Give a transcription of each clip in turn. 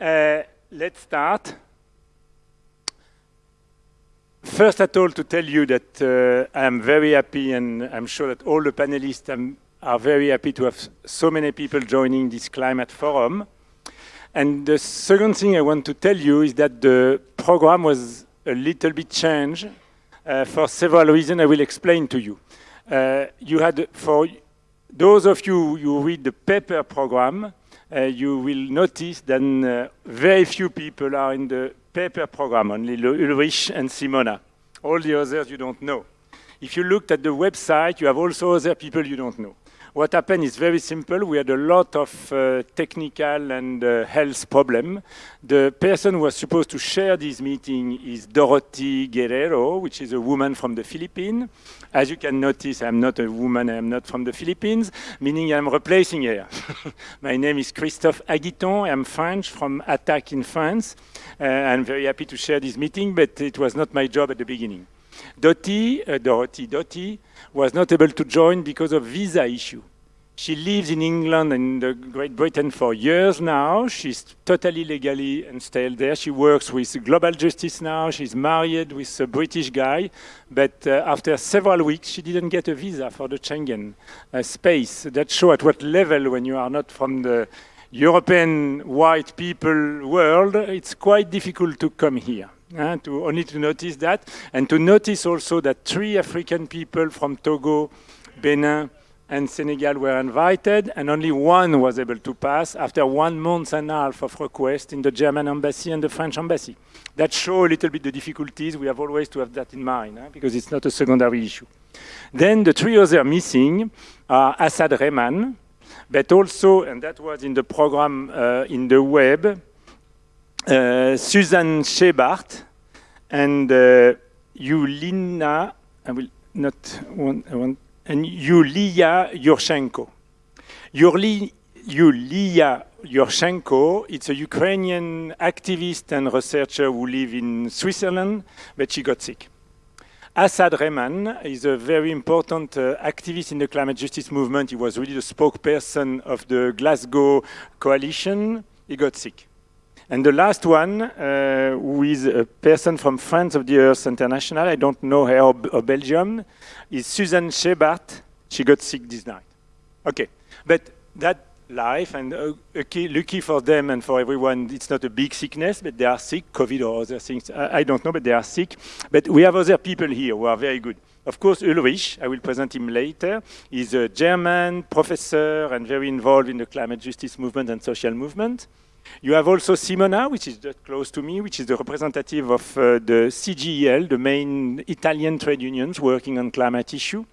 Uh, let's start. First at all, to tell you that uh, I am very happy, and I'm sure that all the panelists um, are very happy to have so many people joining this climate forum. And the second thing I want to tell you is that the program was a little bit changed uh, for several reasons I will explain to you. Uh, you had, for those of you who read the paper program, you will notice that uh, very few people are in the paper program, only Ulrich and Simona. All the others you don't know. If you looked at the website, you have also other people you don't know. What happened is very simple. We had a lot of uh, technical and uh, health problem. The person who was supposed to share this meeting is Dorothy Guerrero, which is a woman from the Philippines. As you can notice, I'm not a woman, I'm not from the Philippines, meaning I'm replacing her. My name is Christophe Aguiton, I'm French, from Attac in France. Uh, I'm very happy to share this meeting, but it was not my job at the beginning. Dottie, uh, Dorothy was not able to join because of visa issue. She lives in England and Great Britain for years now. She's totally legally installed there. She works with Global Justice now. She's married with a British guy. But uh, after several weeks, she didn't get a visa for the Schengen uh, space. That shows at what level, when you are not from the European white people world, it's quite difficult to come here. Uh, to only to notice that, and to notice also that three African people from Togo, Benin, and Senegal were invited, and only one was able to pass after one month and a half of request in the German embassy and the French embassy. That shows a little bit the difficulties. We have always to have that in mind, because it's not a secondary issue. Then the three other missing are Asad Rehman, but also, and that was in the program uh, in the web, Susan Scherbarth and uh, Yulina, I will not want, I want and Yulia Yurchenko. Yuli, Yulia Yurchenko, it's a Ukrainian activist and researcher who lives in Switzerland, but she got sick. Asad Rehman is a very important uh, activist in the climate justice movement. He was really the spokesperson of the Glasgow coalition. He got sick. And the last one, uh, who is a person from Friends of the Earth International, I don't know her or, Belgium, is Susan Scherbarth. She got sick this night. Okay, but that life and uh, okay, lucky for them and for everyone, it's not a big sickness, but they are sick, COVID or other things. I, I don't know, but they are sick. But we have other people here who are very good. Of course, Ulrich, I will present him later, is a German professor and very involved in the climate justice movement and social movement. You have also Simona, which is just close to me, which is the representative of uh, the CGIL, the main Italian trade unions working on climate issue.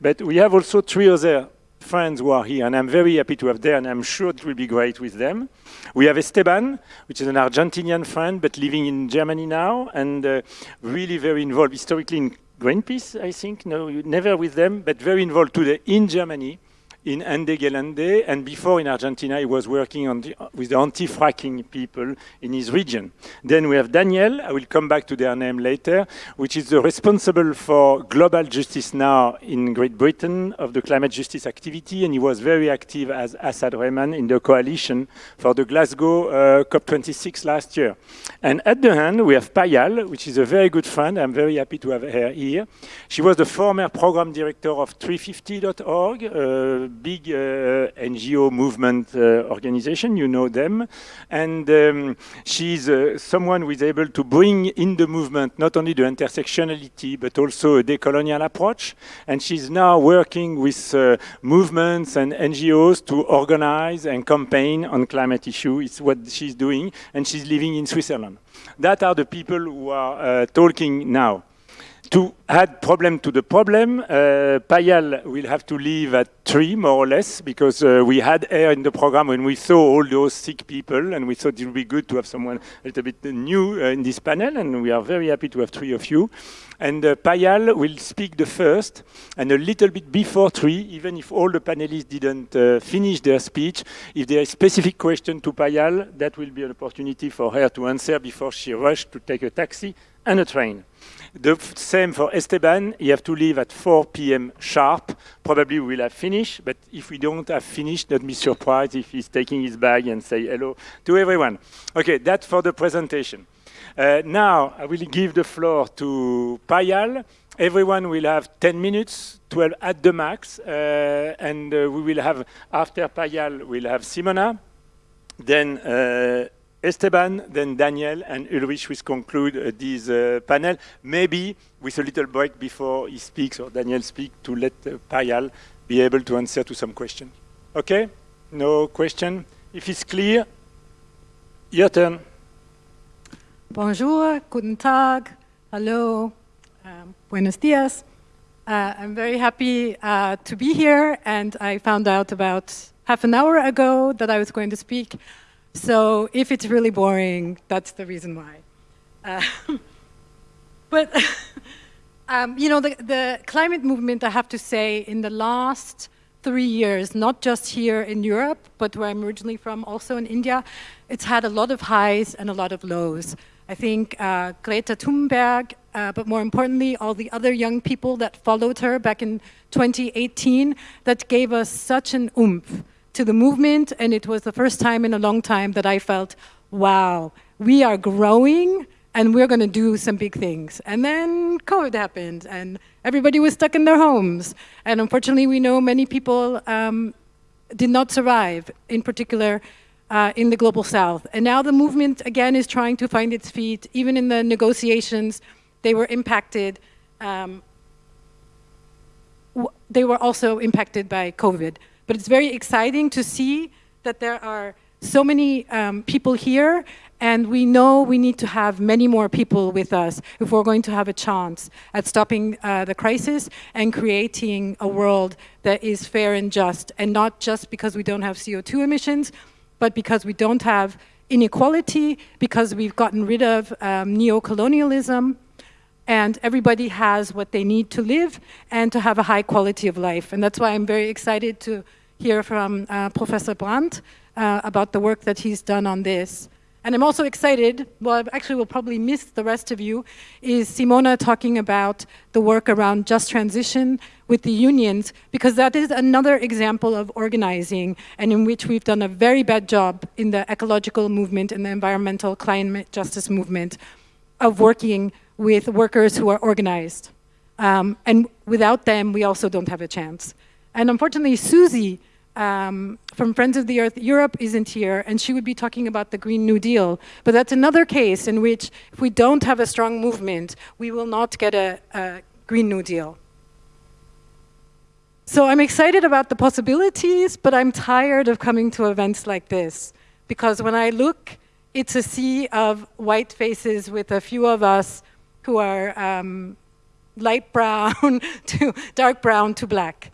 But we have also three other friends who are here, and I'm very happy to have them, and I'm sure it will be great with them. We have Esteban, which is an Argentinian friend, but living in Germany now, and uh, really very involved historically in Greenpeace, I think. No, never with them, but very involved today in Germany in Gelände, and before in Argentina, he was working the, with the anti-fracking people in his region. Then we have Daniel, I will come back to their name later, which is the responsible for global justice now in Great Britain of the climate justice activity, and he was very active as Asad Rehman in the coalition for the Glasgow uh, COP26 last year. And at the end, we have Payal, which is a very good friend. I'm very happy to have her here. She was the former program director of 350.org, uh, big uh, NGO movement uh, organization, you know them. And um, she's uh, someone who is able to bring in the movement not only the intersectionality, but also a decolonial approach. And she's now working with movements and NGOs to organize and campaign on climate issue. It's what she's doing, and she's living in Switzerland. That are the people who are talking now to add problem to the problem, uh, Payal will have to leave at three, more or less, because uh, we had air in the program when we saw all those sick people, and we thought it would be good to have someone a little bit new uh, in this panel, and we are very happy to have three of you. And uh, Payal will speak the first, and a little bit before three, even if all the panelists didn't uh, finish their speech, if there is specific question to Payal, that will be an opportunity for her to answer before she rushes to take a taxi and a train. The same for Esteban. You have to leave at 4 p.m. sharp. Probably we'll have finished, but if we don't have finished, don't be surprised if he's taking his bag and say hello to everyone. Okay, that's for the presentation. Uh, now, I will give the floor to Payal. Everyone will have 10 minutes, 12 at the max, uh, and uh, we will have, after Payal, we'll have Simona, then uh, Esteban, then Daniel, and Ulrich will conclude uh, this uh, panel, maybe with a little break before he speaks or Daniel speaks to let uh, Payal be able to answer to some questions. Okay? No question? If it's clear, your turn. Bonjour, guten Tag, hello, um, buenos dias. Uh, I'm very happy uh, to be here and I found out about half an hour ago that I was going to speak. So if it's really boring, that's the reason why. Uh, but, um, you know, the, the climate movement, I have to say, in the last three years, not just here in Europe, but where I'm originally from, also in India, it's had a lot of highs and a lot of lows. I think uh, Greta Thunberg, uh, but more importantly, all the other young people that followed her back in 2018, that gave us such an oomph to the movement. And it was the first time in a long time that I felt, wow, we are growing and we're going to do some big things. And then COVID happened and everybody was stuck in their homes. And unfortunately, we know many people um, did not survive, in particular uh, in the global south. And now the movement, again, is trying to find its feet. Even in the negotiations, they were impacted. Um, they were also impacted by COVID. But it's very exciting to see that there are so many um, people here and we know we need to have many more people with us if we're going to have a chance at stopping uh, the crisis and creating a world that is fair and just and not just because we don't have CO2 emissions, but because we don't have inequality, because we've gotten rid of um, neo-colonialism, and everybody has what they need to live and to have a high quality of life. And that's why I'm very excited to hear from uh, Professor Brand uh, about the work that he's done on this. And I'm also excited, well, actually will probably miss the rest of you, is Simona talking about the work around just transition with the unions, because that is another example of organizing and in which we've done a very bad job in the ecological movement and the environmental climate justice movement of working with workers who are organized. Um, and without them, we also don't have a chance. And unfortunately, Susie um, from Friends of the Earth Europe isn't here, and she would be talking about the Green New Deal. But that's another case in which if we don't have a strong movement, we will not get a, a Green New Deal. So I'm excited about the possibilities, but I'm tired of coming to events like this. Because when I look, it's a sea of white faces with a few of us who are um, light brown to dark brown to black.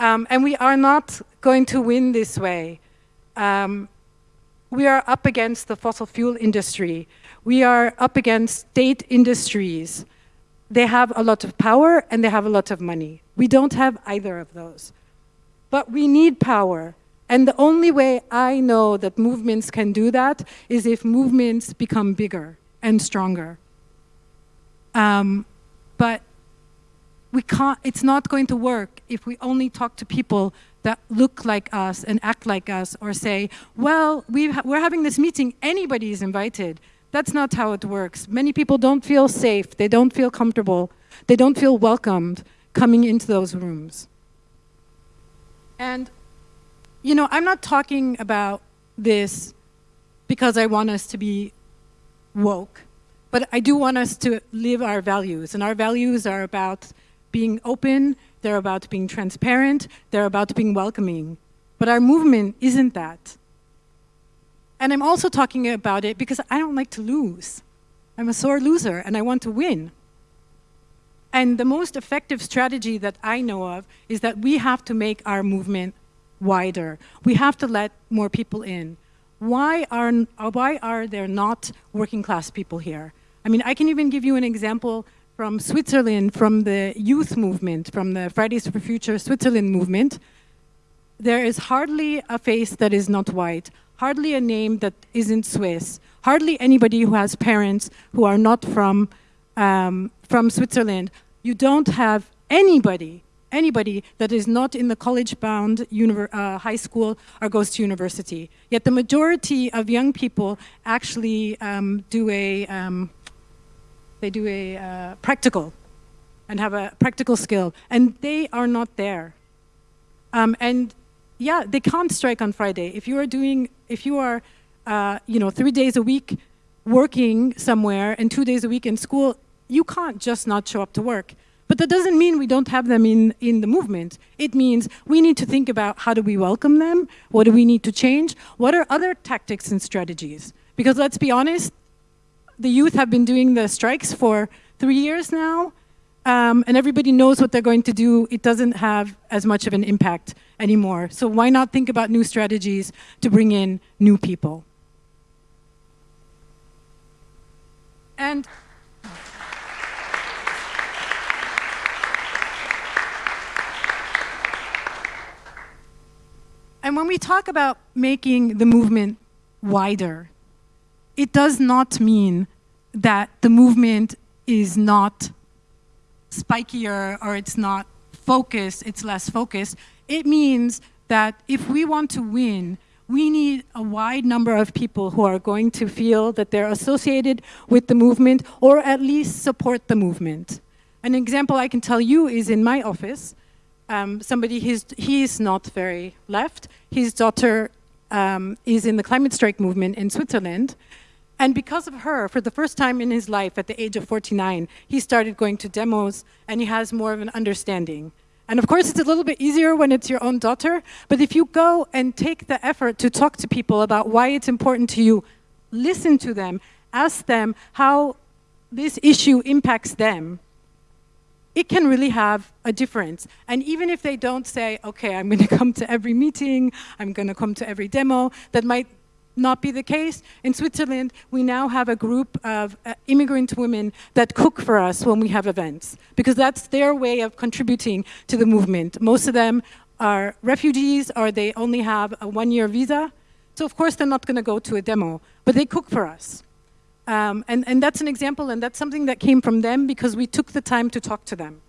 Um, and we are not going to win this way. Um, we are up against the fossil fuel industry. We are up against state industries. They have a lot of power and they have a lot of money. We don't have either of those. But we need power. And the only way I know that movements can do that is if movements become bigger and stronger. Um, but we can't, it's not going to work if we only talk to people that look like us and act like us or say, well, we ha we're having this meeting, anybody is invited. That's not how it works. Many people don't feel safe, they don't feel comfortable, they don't feel welcomed coming into those rooms. And, you know, I'm not talking about this because I want us to be woke, but I do want us to live our values, and our values are about being open, they're about being transparent, they're about being welcoming. But our movement isn't that. And I'm also talking about it because I don't like to lose. I'm a sore loser and I want to win. And the most effective strategy that I know of is that we have to make our movement wider. We have to let more people in. Why are, why are there not working class people here? I mean, I can even give you an example from Switzerland, from the youth movement, from the Fridays for Future Switzerland movement, there is hardly a face that is not white, hardly a name that isn't Swiss, hardly anybody who has parents who are not from um, from Switzerland, you don't have anybody, anybody that is not in the college-bound uh, high school or goes to university. Yet the majority of young people actually um, do a, um, they do a uh, practical and have a practical skill, and they are not there. Um, and yeah, they can't strike on Friday. If you are doing, if you are, uh, you know, three days a week working somewhere and two days a week in school, you can't just not show up to work. But that doesn't mean we don't have them in, in the movement. It means we need to think about how do we welcome them? What do we need to change? What are other tactics and strategies? Because let's be honest, the youth have been doing the strikes for three years now, um, and everybody knows what they're going to do. It doesn't have as much of an impact anymore. So why not think about new strategies to bring in new people? And And when we talk about making the movement wider, it does not mean that the movement is not spikier or it's not focused, it's less focused. It means that if we want to win, we need a wide number of people who are going to feel that they're associated with the movement or at least support the movement. An example I can tell you is in my office um, somebody, he's, he's not very left. His daughter um, is in the climate strike movement in Switzerland. And because of her, for the first time in his life at the age of 49, he started going to demos and he has more of an understanding. And of course, it's a little bit easier when it's your own daughter, but if you go and take the effort to talk to people about why it's important to you, listen to them, ask them how this issue impacts them, it can really have a difference. And even if they don't say, okay, I'm going to come to every meeting, I'm going to come to every demo, that might not be the case. In Switzerland, we now have a group of uh, immigrant women that cook for us when we have events, because that's their way of contributing to the movement. Most of them are refugees or they only have a one-year visa. So of course, they're not going to go to a demo, but they cook for us. Um, and, and that's an example, and that's something that came from them because we took the time to talk to them.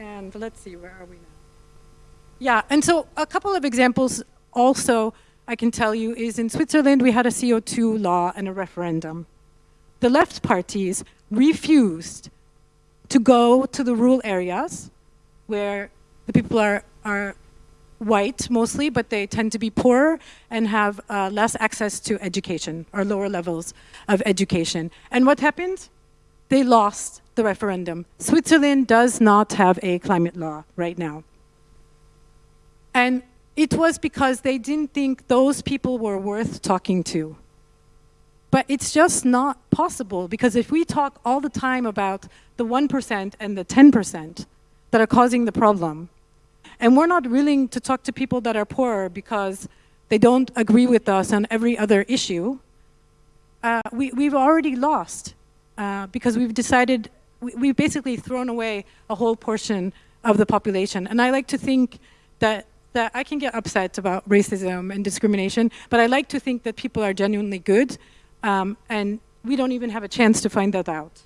And let's see, where are we now? Yeah, and so a couple of examples also I can tell you is in Switzerland we had a CO2 law and a referendum. The left parties refused to go to the rural areas where the people are, are white mostly, but they tend to be poorer and have uh, less access to education or lower levels of education. And what happened? They lost the referendum. Switzerland does not have a climate law right now. And it was because they didn't think those people were worth talking to. But it's just not possible because if we talk all the time about the 1% and the 10% that are causing the problem, and we're not willing to talk to people that are poorer because they don't agree with us on every other issue. Uh, we, we've already lost uh, because we've decided, we, we've basically thrown away a whole portion of the population. And I like to think that, that I can get upset about racism and discrimination, but I like to think that people are genuinely good um, and we don't even have a chance to find that out.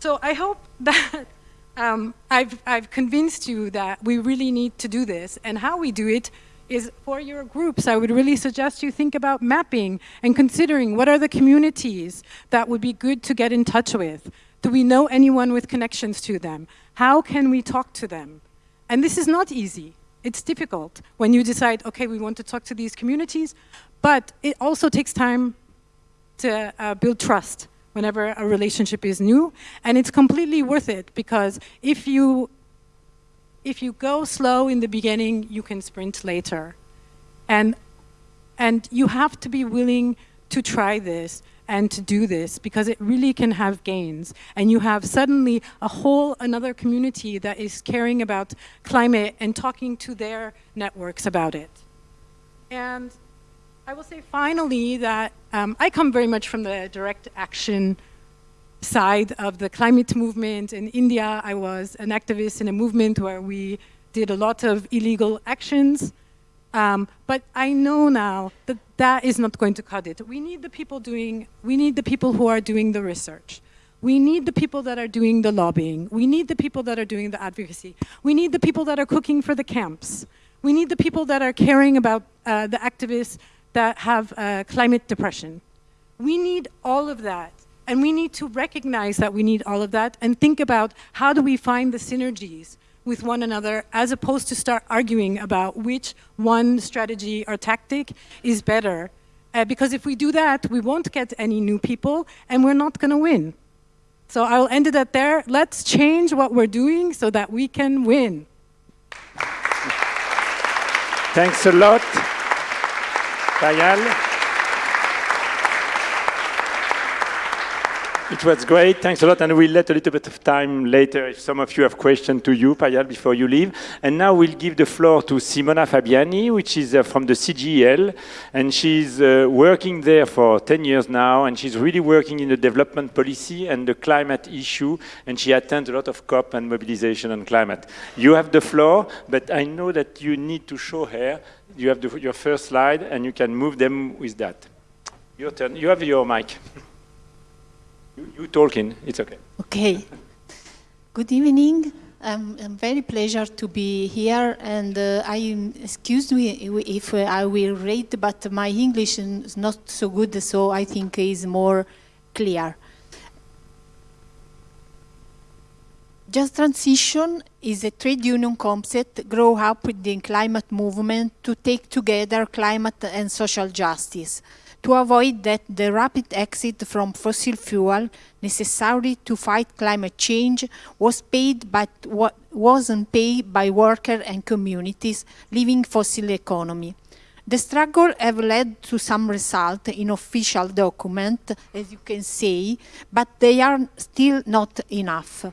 So I hope that um, I've, I've convinced you that we really need to do this. And how we do it is for your groups, I would really suggest you think about mapping and considering what are the communities that would be good to get in touch with. Do we know anyone with connections to them? How can we talk to them? And this is not easy. It's difficult when you decide, okay, we want to talk to these communities, but it also takes time to uh, build trust whenever a relationship is new. And it's completely worth it because if you, if you go slow in the beginning, you can sprint later. And, and you have to be willing to try this and to do this because it really can have gains. And you have suddenly a whole another community that is caring about climate and talking to their networks about it. And I will say finally that um, I come very much from the direct action side of the climate movement. In India, I was an activist in a movement where we did a lot of illegal actions Um, but I know now that that is not going to cut it. We need the people doing, we need the people who are doing the research. We need the people that are doing the lobbying. We need the people that are doing the advocacy. We need the people that are cooking for the camps. We need the people that are caring about uh, the activists that have uh, climate depression. We need all of that. And we need to recognize that we need all of that and think about how do we find the synergies with one another as opposed to start arguing about which one strategy or tactic is better. Uh, because if we do that, we won't get any new people and we're not going to win. So I'll end it at there. Let's change what we're doing so that we can win. Thanks a lot, Payal. It was great. Thanks a lot. And we'll let a little bit of time later if some of you have questions to you, Payal, before you leave. And now we'll give the floor to Simona Fabiani, which is uh, from the CGIL. And she's uh, working there for 10 years now. And she's really working in the development policy and the climate issue. And she attends a lot of COP and mobilization on climate. You have the floor, but I know that you need to show her. You have the, your first slide, and you can move them with that. Your turn. You have your mic. You, you talking, it's okay. Okay. Good evening. Um, I'm very pleasure to be here and uh, I excuse me if I will read but my English is not so good so I think is more clear. Just Transition is a trade union concept grow up with the climate movement to take together climate and social justice to avoid that the rapid exit from fossil fuel necessary to fight climate change was paid but wasn't paid by workers and communities living fossil economy. The struggle have led to some result in official document, as you can see, but they are still not enough.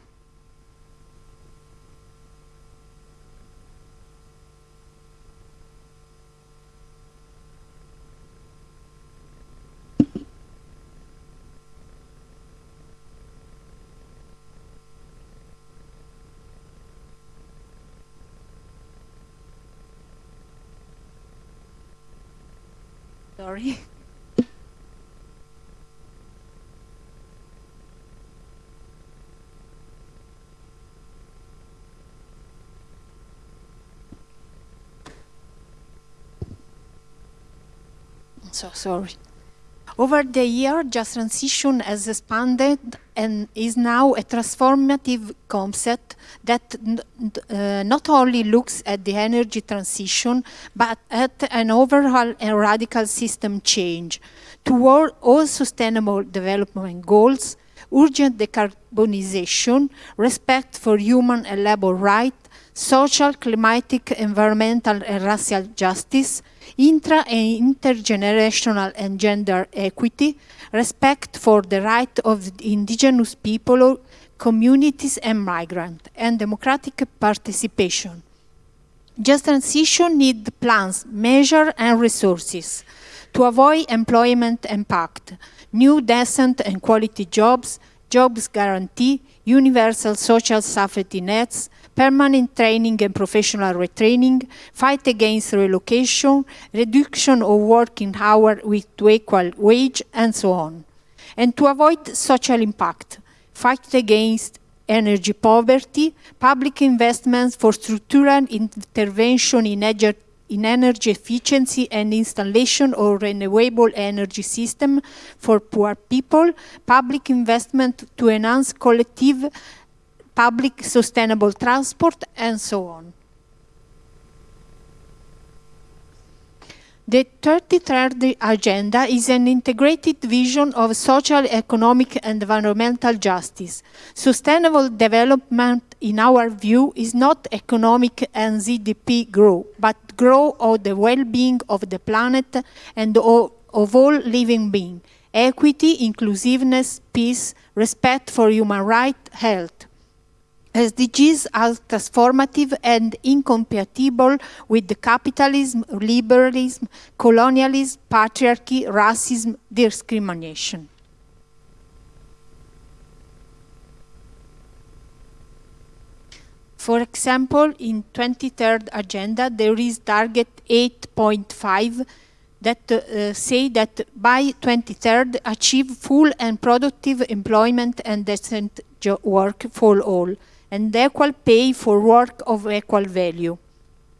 Sorry. so sorry. Over the year, Just Transition has expanded and is now a transformative concept that uh, not only looks at the energy transition, but at an overall and radical system change toward all sustainable development goals, urgent decarbonization, respect for human and labor rights, social, climatic, environmental and racial justice, intra and intergenerational and gender equity, respect for the right of indigenous people, communities and migrants, and democratic participation. Just transition needs plans, measures and resources to avoid employment impact, new decent and quality jobs, jobs guarantee, universal social safety nets, permanent training and professional retraining, fight against relocation, reduction of working hours with equal wage, and so on. And to avoid social impact, fight against energy poverty, public investments for structural intervention in, in energy efficiency and installation of renewable energy system for poor people, public investment to enhance collective public sustainable transport, and so on. The 33rd Agenda is an integrated vision of social, economic and environmental justice. Sustainable development, in our view, is not economic and GDP growth, but growth of the well-being of the planet and of, all living beings, equity, inclusiveness, peace, respect for human rights, health. SDGs are transformative and incompatible with the capitalism, liberalism, colonialism, patriarchy, racism, discrimination. For example, in 23rd agenda, there is target 8.5 that uh, say that by 23rd achieve full and productive employment and decent work for all and equal pay for work of equal value.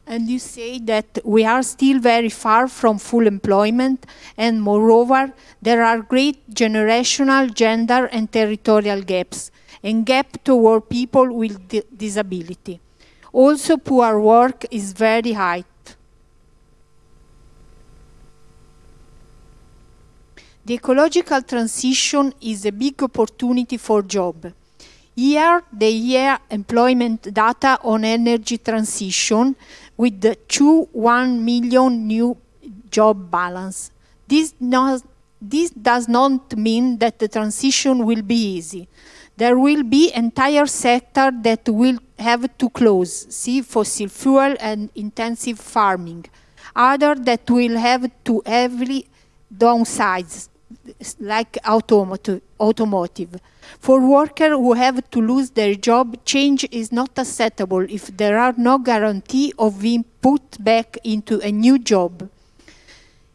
And you say that we are still very far from full employment and moreover there are great generational, gender and territorial gaps and gap toward people with disability. Also poor work is very high. The ecological transition is a big opportunity for job. Here, the year employment data on energy transition with the two 1 million new job balance. This, not, this does not mean that the transition will be easy. There will be entire sector that will have to close, see fossil fuel and intensive farming. Other that will have to heavily downsize, like automotive. For workers who have to lose their job, change is not acceptable if there are no guarantee of being put back into a new job.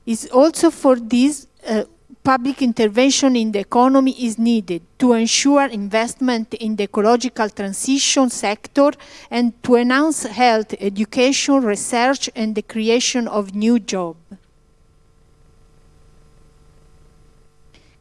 It's also for this uh, public intervention in the economy is needed to ensure investment in the ecological transition sector and to enhance health, education, research and the creation of new jobs.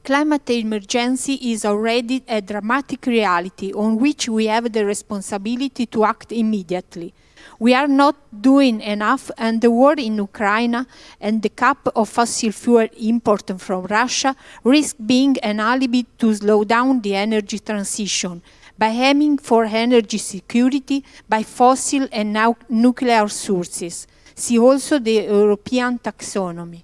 Climate emergency is already a dramatic reality on which we have the responsibility to act immediately. We are not doing enough and the war in Ukraine and the cap of fossil fuel import from Russia risk being an alibi to slow down the energy transition by aiming for energy security by fossil and now nuclear sources. See also the European taxonomy.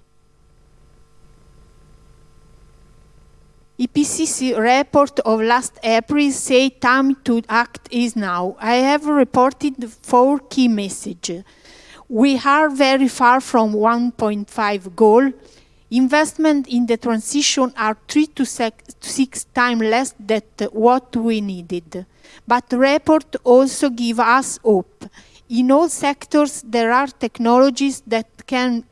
IPCC report of last April say time to act is now. I have reported four key messages. We are very far from 1.5 goal. Investment in the transition are three to six times less than what we needed. But the report also give us hope. In all sectors, there are technologies that can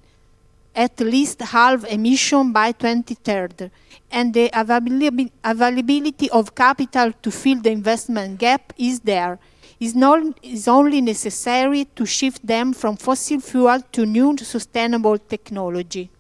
at least halve emission by 2030 and the availability of capital to fill the investment gap is there. It's, not, it's only necessary to shift them from fossil fuel to new sustainable technology.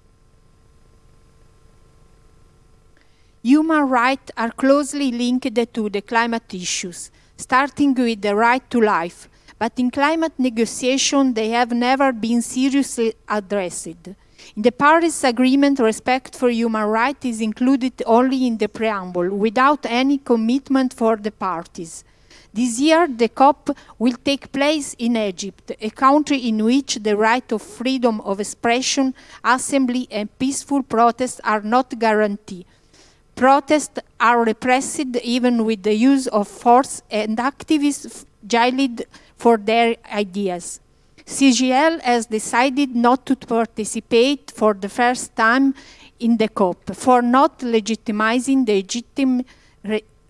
Human rights are closely linked to the climate issues, starting with the right to life, but in climate negotiation they have never been seriously addressed. In the Paris Agreement, respect for human rights is included only in the preamble, without any commitment for the parties. This year, the COP will take place in Egypt, a country in which the right of freedom of expression, assembly and peaceful protest are not guaranteed. Protests are repressed even with the use of force and activists jailed for their ideas. CGIL has decided not to participate for the first time in the COP for not legitimizing the,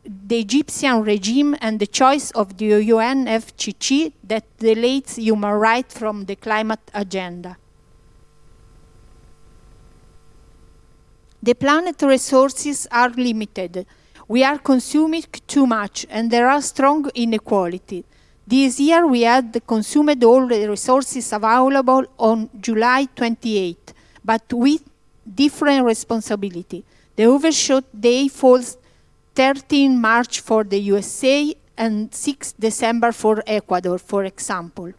the Egyptian regime and the choice of the UNFCCC that deletes human rights from the climate agenda. The planet resources are limited. We are consuming too much and there are strong inequality. This year we had consumed all the resources available on July 28, but with different responsibility. The overshot day falls 13 March for the USA and 6 December for Ecuador, for example.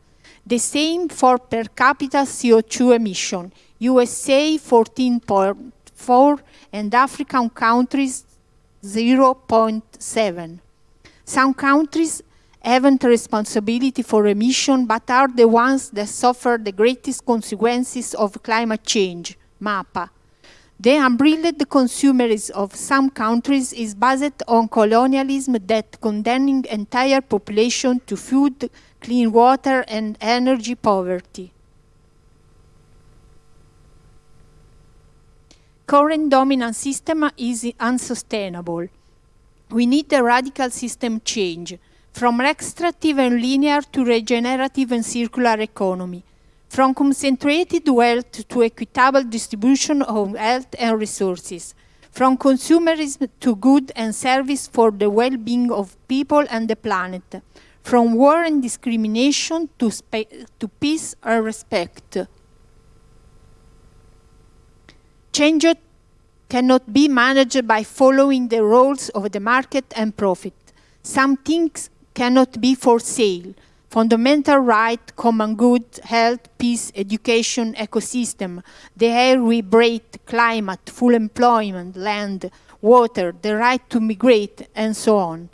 The same for per capita CO2 emission, USA 14.4 and African countries 0.7. Some countries haven't responsibility for emission, but are the ones that suffer the greatest consequences of climate change, MAPA. The unbridled consumerism of some countries is based on colonialism that condemning entire population to food, clean water and energy poverty. Current dominant system is unsustainable. We need a radical system change from extractive and linear to regenerative and circular economy, from concentrated wealth to equitable distribution of health and resources, from consumerism to good and service for the well-being of people and the planet, from war and discrimination to, to peace and respect. Change cannot be managed by following the rules of the market and profit. Some things cannot be for sale. Fundamental right, common good, health, peace, education, ecosystem, the air we breathe, climate, full employment, land, water, the right to migrate, and so on.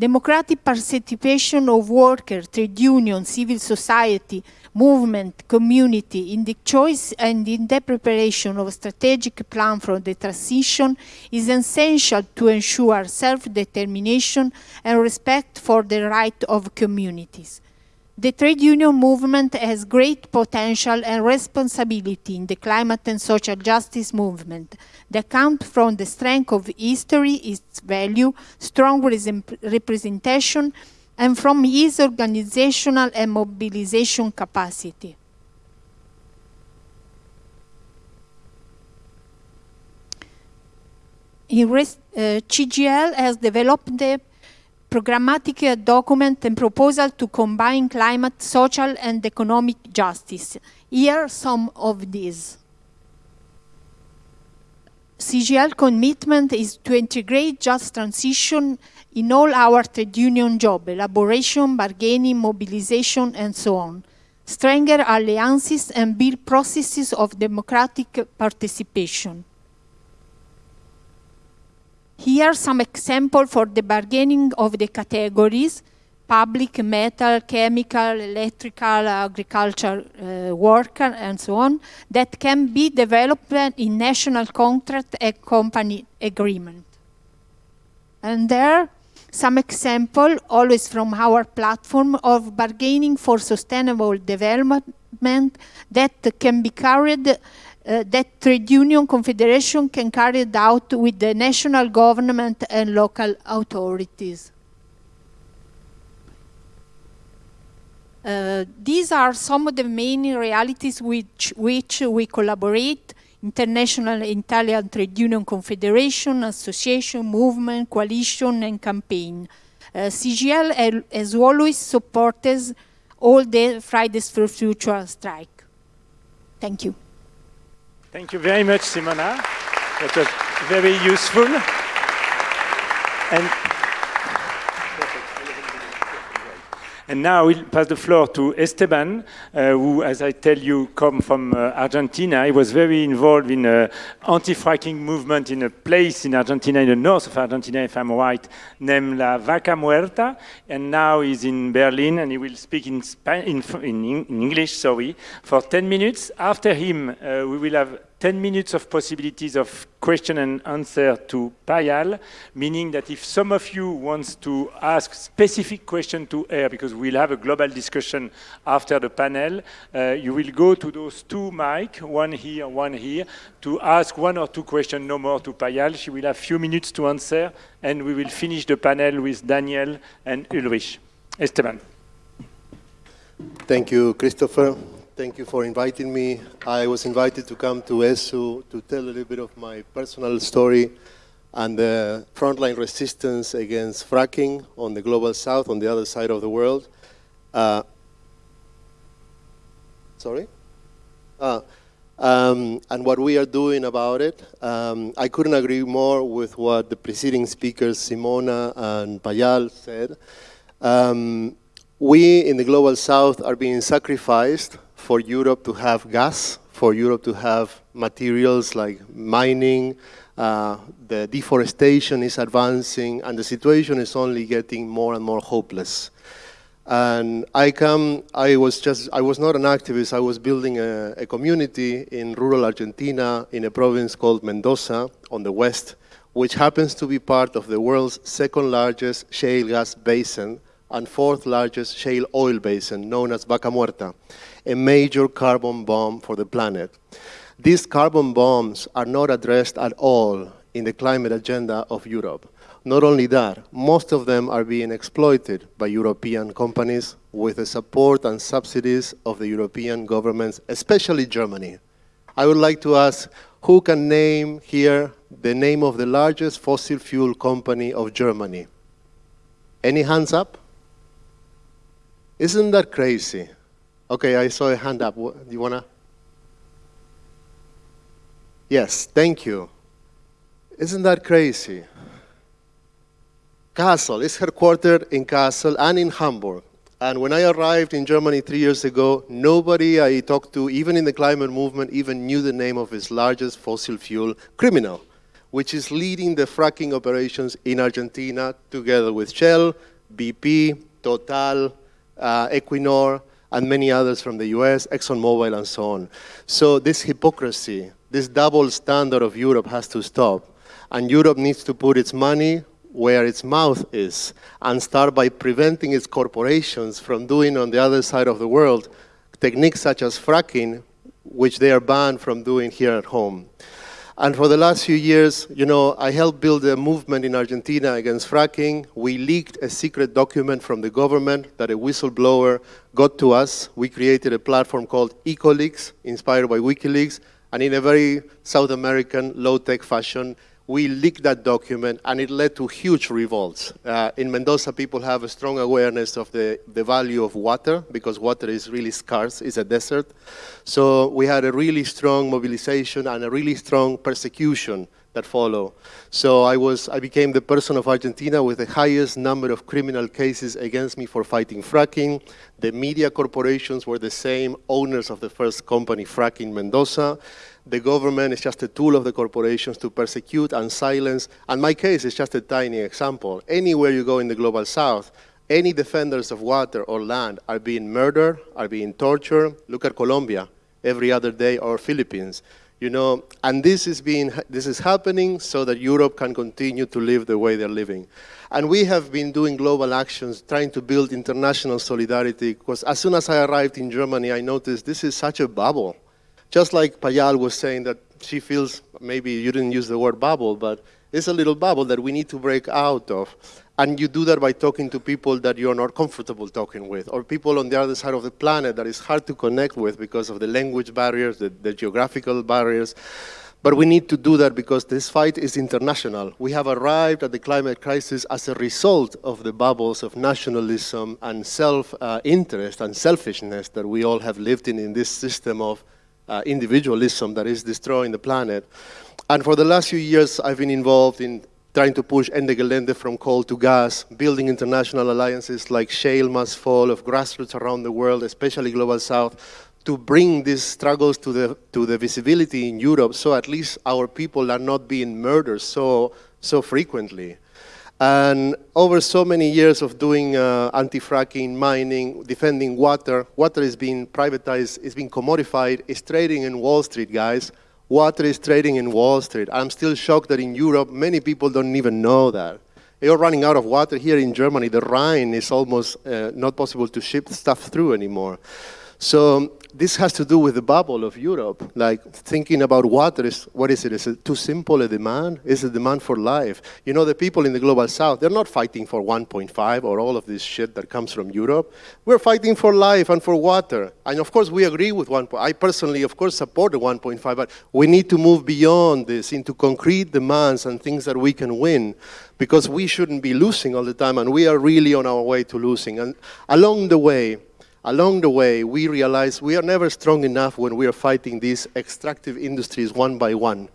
Democratic participation of workers, trade unions, civil society, movement, community in the choice and in the preparation of a strategic plan for the transition is essential to ensure self-determination and respect for the right of communities. The trade union movement has great potential and responsibility in the climate and social justice movement that comes from the strength of history, its value, strong representation, and from its organizational and mobilization capacity. In uh, CGIL has developed the programmatic document and proposal to combine climate, social and economic justice. Here are some of these. CGIL commitment is to integrate just transition in all our trade union job, elaboration, bargaining, mobilization, and so on. Stronger alliances and build processes of democratic participation. Here some examples for the bargaining of the categories, public, metal, chemical, electrical, agriculture uh, worker, and so on, that can be developed in national contract and company agreement. And there, some example, always from our platform, of bargaining for sustainable development that can be carried uh, that trade union confederation can carry it out with the national government and local authorities. Uh, these are some of the main realities which, which we collaborate, International Italian Trade Union Confederation, Association, Movement, Coalition and Campaign. Uh, CGIL as always supports all the Fridays for Future strike. Thank you. Thank you very much, Simona. That was very useful. And, and now we'll pass the floor to Esteban, uh, who, as I tell you, come from uh, Argentina. He was very involved in an anti-fracking movement in a place in Argentina, in the north of Argentina, if I'm right, named La Vaca Muerta. And now he's in Berlin, and he will speak in, in, in, in English, sorry, for 10 minutes. After him, uh, we will have 10 minutes of possibilities of question and answer to Payal, meaning that if some of you wants to ask specific question to her, because we'll have a global discussion after the panel, uh, you will go to those two mic, one here, one here, to ask one or two questions, no more to Payal. She will have a few minutes to answer, and we will finish the panel with Daniel and Ulrich. Esteban. Thank you, Christopher. Thank you for inviting me. I was invited to come to ESU to tell a little bit of my personal story and the frontline resistance against fracking on the global south, on the other side of the world. Uh, sorry? Uh, um, and what we are doing about it. Um, I couldn't agree more with what the preceding speakers, Simona and Payal, said. Um, we in the global south are being sacrificed for Europe to have gas, for Europe to have materials like mining, uh, the deforestation is advancing, and the situation is only getting more and more hopeless. And I come, I was just, I was not an activist, I was building a, a community in rural Argentina in a province called Mendoza on the west, which happens to be part of the world's second largest shale gas basin and fourth largest shale oil basin known as Vaca Muerta a major carbon bomb for the planet. These carbon bombs are not addressed at all in the climate agenda of Europe. Not only that, most of them are being exploited by European companies with the support and subsidies of the European governments, especially Germany. I would like to ask who can name here the name of the largest fossil fuel company of Germany? Any hands up? Isn't that crazy? Okay, I saw a hand up. Do you want to? Yes, thank you. Isn't that crazy? Kassel is headquartered in Kassel and in Hamburg. And when I arrived in Germany three years ago, nobody I talked to, even in the climate movement, even knew the name of its largest fossil fuel criminal, which is leading the fracking operations in Argentina together with Shell, BP, Total, uh, Equinor, and many others from the US, ExxonMobil, and so on. So this hypocrisy, this double standard of Europe has to stop. And Europe needs to put its money where its mouth is and start by preventing its corporations from doing on the other side of the world techniques such as fracking, which they are banned from doing here at home. And for the last few years, you know, I helped build a movement in Argentina against fracking. We leaked a secret document from the government that a whistleblower got to us. We created a platform called EcoLeaks, inspired by WikiLeaks, and in a very South American, low-tech fashion, we leaked that document and it led to huge revolts. Uh, in Mendoza, people have a strong awareness of the, the value of water because water is really scarce, it's a desert. So we had a really strong mobilization and a really strong persecution that follow. So I, was, I became the person of Argentina with the highest number of criminal cases against me for fighting fracking. The media corporations were the same owners of the first company, Fracking Mendoza the government is just a tool of the corporations to persecute and silence. And my case is just a tiny example. Anywhere you go in the global south, any defenders of water or land are being murdered, are being tortured. Look at Colombia every other day or Philippines. You know, and this is, being, this is happening so that Europe can continue to live the way they're living. And we have been doing global actions, trying to build international solidarity, because as soon as I arrived in Germany, I noticed this is such a bubble. Just like Payal was saying that she feels, maybe you didn't use the word bubble, but it's a little bubble that we need to break out of. And you do that by talking to people that you're not comfortable talking with, or people on the other side of the planet that is hard to connect with because of the language barriers, the, the geographical barriers. But we need to do that because this fight is international. We have arrived at the climate crisis as a result of the bubbles of nationalism and self-interest uh, and selfishness that we all have lived in in this system of uh, individualism that is destroying the planet. And for the last few years, I've been involved in trying to push Ende Gelände from coal to gas, building international alliances like Shale Must Fall of grassroots around the world, especially Global South, to bring these struggles to the, to the visibility in Europe so at least our people are not being murdered so, so frequently. And over so many years of doing uh, anti-fracking, mining, defending water, water is being privatized, it's being commodified, it's trading in Wall Street, guys. Water is trading in Wall Street. I'm still shocked that in Europe, many people don't even know that. You're running out of water here in Germany. The Rhine is almost uh, not possible to ship stuff through anymore. So this has to do with the bubble of Europe, like thinking about water is, what is it? Is it too simple a demand? Is it demand for life? You know, the people in the global south, they're not fighting for 1.5 or all of this shit that comes from Europe. We're fighting for life and for water. And of course, we agree with 1. I personally, of course, support the 1.5, but we need to move beyond this into concrete demands and things that we can win because we shouldn't be losing all the time and we are really on our way to losing. And along the way, along the way, we realize we are never strong enough when we are fighting these extractive industries one by one.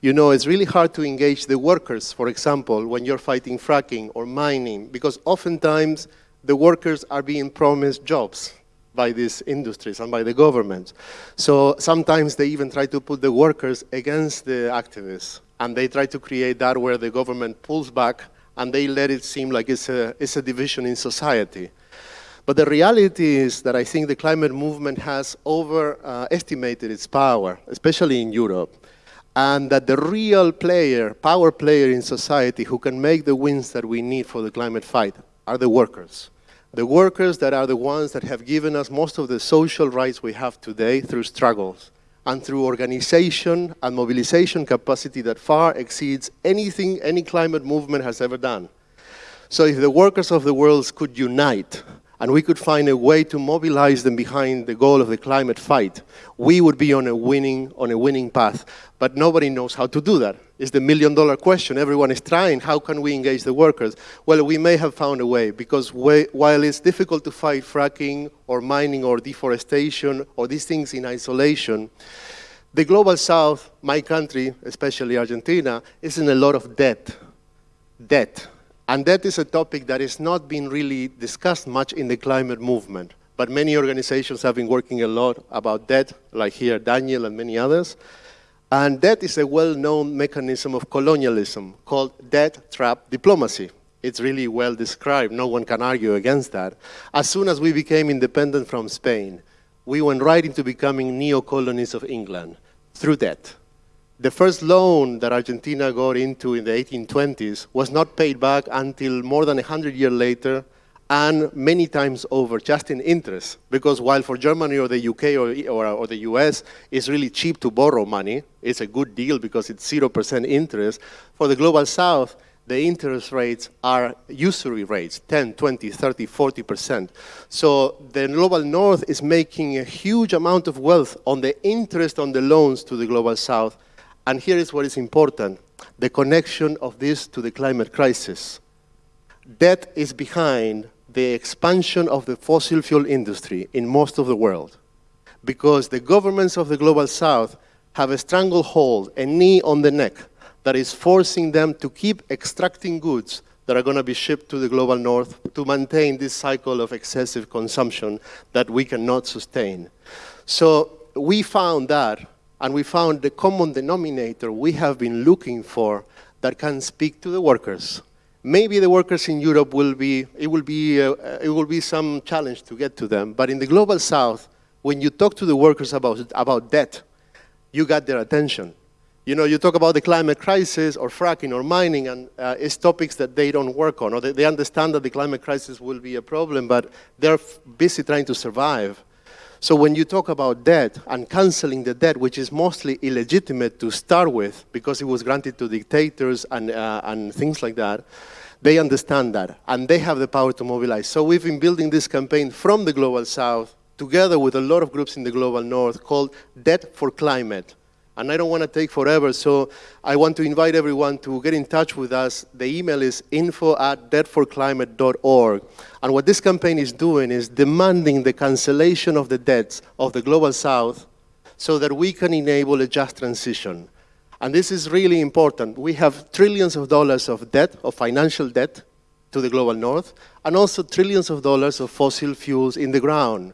You know, it's really hard to engage the workers, for example, when you're fighting fracking or mining, because oftentimes the workers are being promised jobs by these industries and by the government. So sometimes they even try to put the workers against the activists, and they try to create that where the government pulls back and they let it seem like it's a, it's a division in society. But the reality is that I think the climate movement has overestimated uh, its power, especially in Europe, and that the real player, power player in society who can make the wins that we need for the climate fight are the workers. The workers that are the ones that have given us most of the social rights we have today through struggles. and through organization and mobilization capacity that far exceeds anything any climate movement has ever done. So if the workers of the world could unite and we could find a way to mobilize them behind the goal of the climate fight, we would be on a winning, on a winning path. But nobody knows how to do that. It's the million dollar question. Everyone is trying. How can we engage the workers? Well, we may have found a way because while it's difficult to fight fracking or mining or deforestation or these things in isolation, the global south, my country, especially Argentina, is in a lot of debt. Debt and that is a topic that has not been really discussed much in the climate movement. But many organizations have been working a lot about that, like here Daniel and many others. And that is a well-known mechanism of colonialism called debt trap diplomacy. It's really well described. No one can argue against that. As soon as we became independent from Spain, we went right into becoming neo-colonies of England through debt the first loan that Argentina got into in the 1820s was not paid back until more than 100 years later and many times over just in interest. Because while for Germany or the UK or, or, or, the US, it's really cheap to borrow money, it's a good deal because it's 0% interest. For the Global South, the interest rates are usury rates, 10, 20, 30, 40%. So the Global North is making a huge amount of wealth on the interest on the loans to the Global South and here is what is important, the connection of this to the climate crisis. That is behind the expansion of the fossil fuel industry in most of the world. Because the governments of the Global South have a stranglehold, a knee on the neck, that is forcing them to keep extracting goods that are going to be shipped to the global north to maintain this cycle of excessive consumption that we cannot sustain. So we found that and we found the common denominator we have been looking for that can speak to the workers. Maybe the workers in Europe will be, it will be, uh, it will be some challenge to get to them, but in the Global South, when you talk to the workers about, about debt, you got their attention. You know, you talk about the climate crisis or fracking or mining, and uh, it's topics that they don't work on, or they, they understand that the climate crisis will be a problem, but they're busy trying to survive. So when you talk about debt and canceling the debt, which is mostly illegitimate to start with because it was granted to dictators and, uh, and things like that, they understand that and they have the power to mobilize. So we've been building this campaign from the Global South together with a lot of groups in the Global North called Debt for Climate and I don't want to take forever, so I want to invite everyone to get in touch with us. The email is info at debtforclimate.org. And what this campaign is doing is demanding the cancellation of the debts of the Global South so that we can enable a just transition. And this is really important. We have trillions of dollars of debt, of financial debt, to the Global North, and also trillions of dollars of fossil fuels in the ground.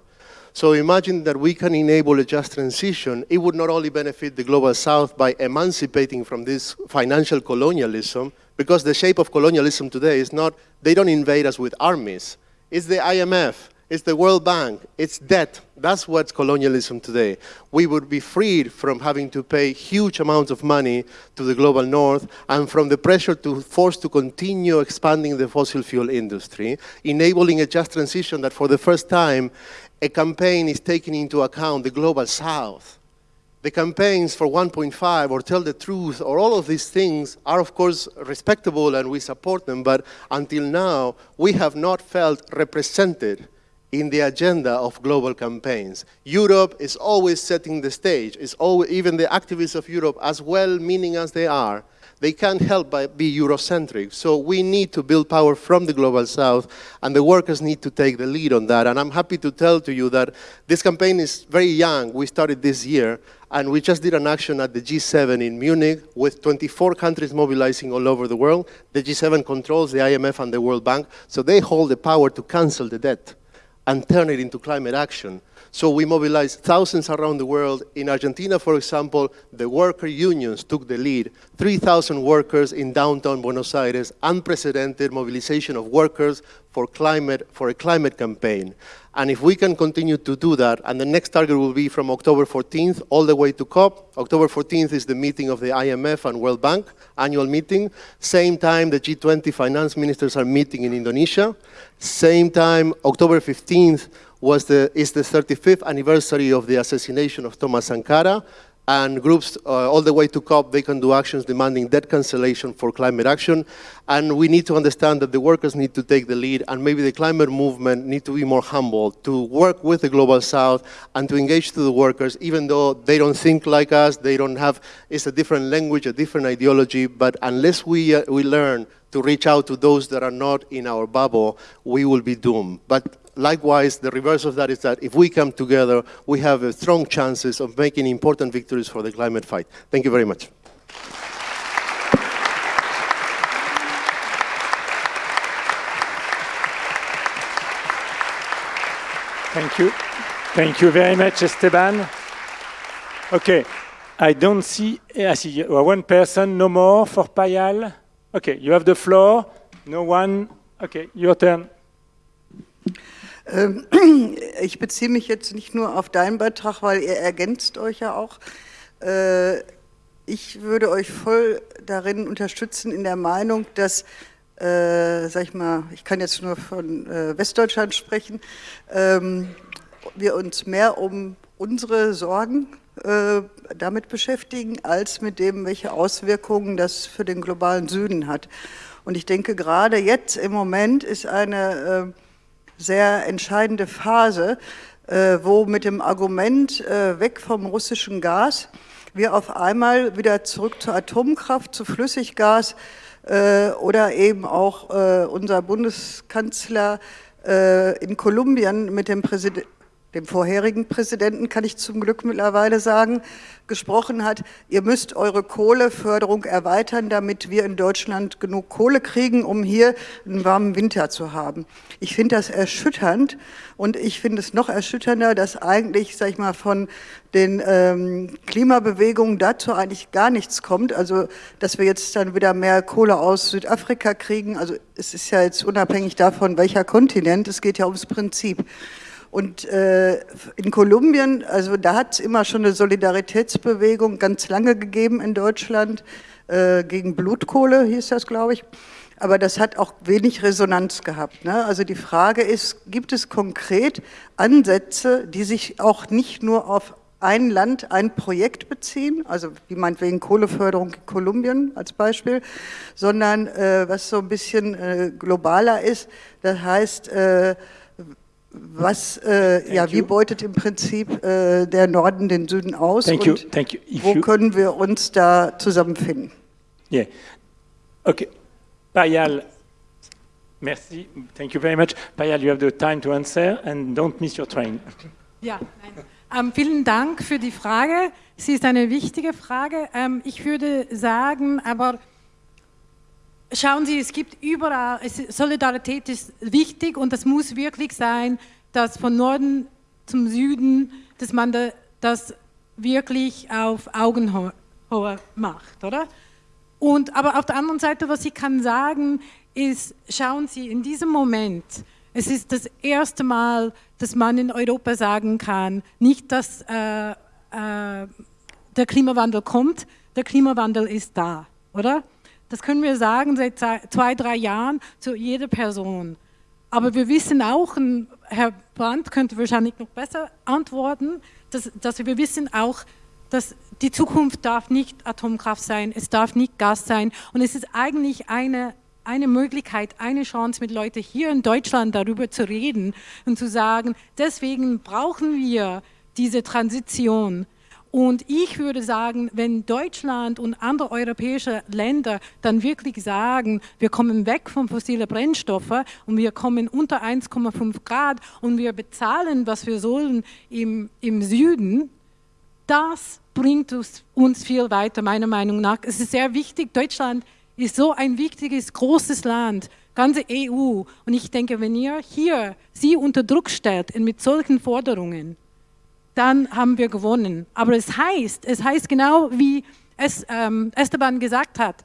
So imagine that we can enable a just transition. It would not only benefit the Global South by emancipating from this financial colonialism, because the shape of colonialism today is not, they don't invade us with armies. It's the IMF, it's the World Bank, it's debt. That's what's colonialism today. We would be freed from having to pay huge amounts of money to the global north and from the pressure to force to continue expanding the fossil fuel industry, enabling a just transition that for the first time a campaign is taking into account the global south. The campaigns for 1.5 or tell the truth or all of these things are of course respectable and we support them, but until now we have not felt represented in the agenda of global campaigns. Europe is always setting the stage. It's always, even the activists of Europe, as well-meaning as they are, they can't help but be Eurocentric. So we need to build power from the Global South, and the workers need to take the lead on that. And I'm happy to tell to you that this campaign is very young. We started this year, and we just did an action at the G7 in Munich with 24 countries mobilizing all over the world. The G7 controls the IMF and the World Bank, so they hold the power to cancel the debt and turn it into climate action. So we mobilized thousands around the world. In Argentina, for example, the worker unions took the lead. 3,000 workers in downtown Buenos Aires, unprecedented mobilization of workers for, climate, for a climate campaign. And if we can continue to do that, and the next target will be from October 14th all the way to COP. October 14th is the meeting of the IMF and World Bank, annual meeting. Same time, the G20 finance ministers are meeting in Indonesia. Same time, October 15th, was the, is the 35th anniversary of the assassination of Thomas Sankara, and groups uh, all the way to COP, they can do actions demanding debt cancellation for climate action. And we need to understand that the workers need to take the lead and maybe the climate movement need to be more humble, to work with the Global South and to engage to the workers, even though they don't think like us, they don't have, it's a different language, a different ideology, but unless we, uh, we learn to reach out to those that are not in our bubble, we will be doomed. But likewise, the reverse of that is that if we come together, we have strong chances of making important victories for the climate fight. Thank you very much. Thank you. Thank you very much, Esteban. Okay, I don't see, I see uh, one person, no more for Payal. Okay, you have the floor. No one. Okay, your turn. Ähm, ich beziehe mich jetzt nicht nur auf deinen Beitrag, weil ihr ergänzt euch ja auch. Äh, ich würde euch voll darin unterstützen in der Meinung, dass, äh, sag ich mal, ich kann jetzt nur von äh, Westdeutschland sprechen, ähm, wir uns mehr um unsere Sorgen damit beschäftigen, als mit dem, welche Auswirkungen das für den globalen Süden hat. Und ich denke, gerade jetzt im Moment ist eine sehr entscheidende Phase, äh, wo mit dem Argument äh, weg vom russischen Gas wir auf einmal wieder zurück zur Atomkraft, zu Flüssiggas äh, oder eben auch unser Bundeskanzler in Kolumbien mit dem Präsidenten dem vorherigen Präsidenten, kann ich zum Glück mittlerweile sagen, gesprochen hat, ihr müsst eure Kohleförderung erweitern, damit wir in Deutschland genug Kohle kriegen, um hier einen warmen Winter zu haben. Ich finde das erschütternd und ich finde es noch erschütternder, dass eigentlich, sag ich mal, von den ähm, Klimabewegungen dazu eigentlich gar nichts kommt. Also, dass wir jetzt dann wieder mehr Kohle aus Südafrika kriegen. Also, es ist ja jetzt unabhängig davon, welcher Kontinent, es geht ja ums Prinzip. Und äh, in Kolumbien, also da hat es immer schon eine Solidaritätsbewegung ganz lange gegeben in Deutschland, äh, gegen Blutkohle hieß das, glaube ich. Aber das hat auch wenig Resonanz gehabt. Ne? Also die Frage ist, gibt es konkret Ansätze, die sich auch nicht nur auf ein Land, ein Projekt beziehen, also wie meinetwegen Kohleförderung in Kolumbien als Beispiel, sondern äh, was so ein bisschen äh, globaler ist, das heißt, äh, was, äh, ja, wie beutet im Prinzip äh, der Norden den Süden aus Thank und you. Thank you. wo können wir uns da zusammenfinden? Yeah. Okay. Payal, merci. Thank you very much. Payal, you have the time to answer and don't miss your train. Ja, ähm, vielen Dank für die Frage. Sie ist eine wichtige Frage. Ähm, ich würde sagen, aber Schauen Sie, es gibt überall, Solidarität ist wichtig und das muss wirklich sein, dass von Norden zum Süden, dass man das wirklich auf Augenhöhe macht, oder? Und, aber auf der anderen Seite, was ich kann sagen, ist, schauen Sie, in diesem Moment, es ist das erste Mal, dass man in Europa sagen kann, nicht, dass äh, äh, der Klimawandel kommt, der Klimawandel ist da, oder? Das können wir sagen seit zwei, drei Jahren zu jeder Person. Aber wir wissen auch, Herr Brandt könnte wahrscheinlich noch besser antworten, dass, dass wir wissen auch, dass die Zukunft darf nicht Atomkraft sein, es darf nicht Gas sein. Und es ist eigentlich eine, eine Möglichkeit, eine Chance mit Leuten hier in Deutschland darüber zu reden und zu sagen, deswegen brauchen wir diese Transition. Und ich würde sagen, wenn Deutschland und andere europäische Länder dann wirklich sagen, wir kommen weg von fossilen Brennstoffen und wir kommen unter 1,5 Grad und wir bezahlen, was wir sollen im, im Süden, das bringt uns, uns viel weiter, meiner Meinung nach. Es ist sehr wichtig, Deutschland ist so ein wichtiges, großes Land, ganze EU. Und ich denke, wenn ihr hier sie unter Druck stellt mit solchen Forderungen, dann haben wir gewonnen. Aber es heißt, es heißt genau wie es ähm, Esteban gesagt hat,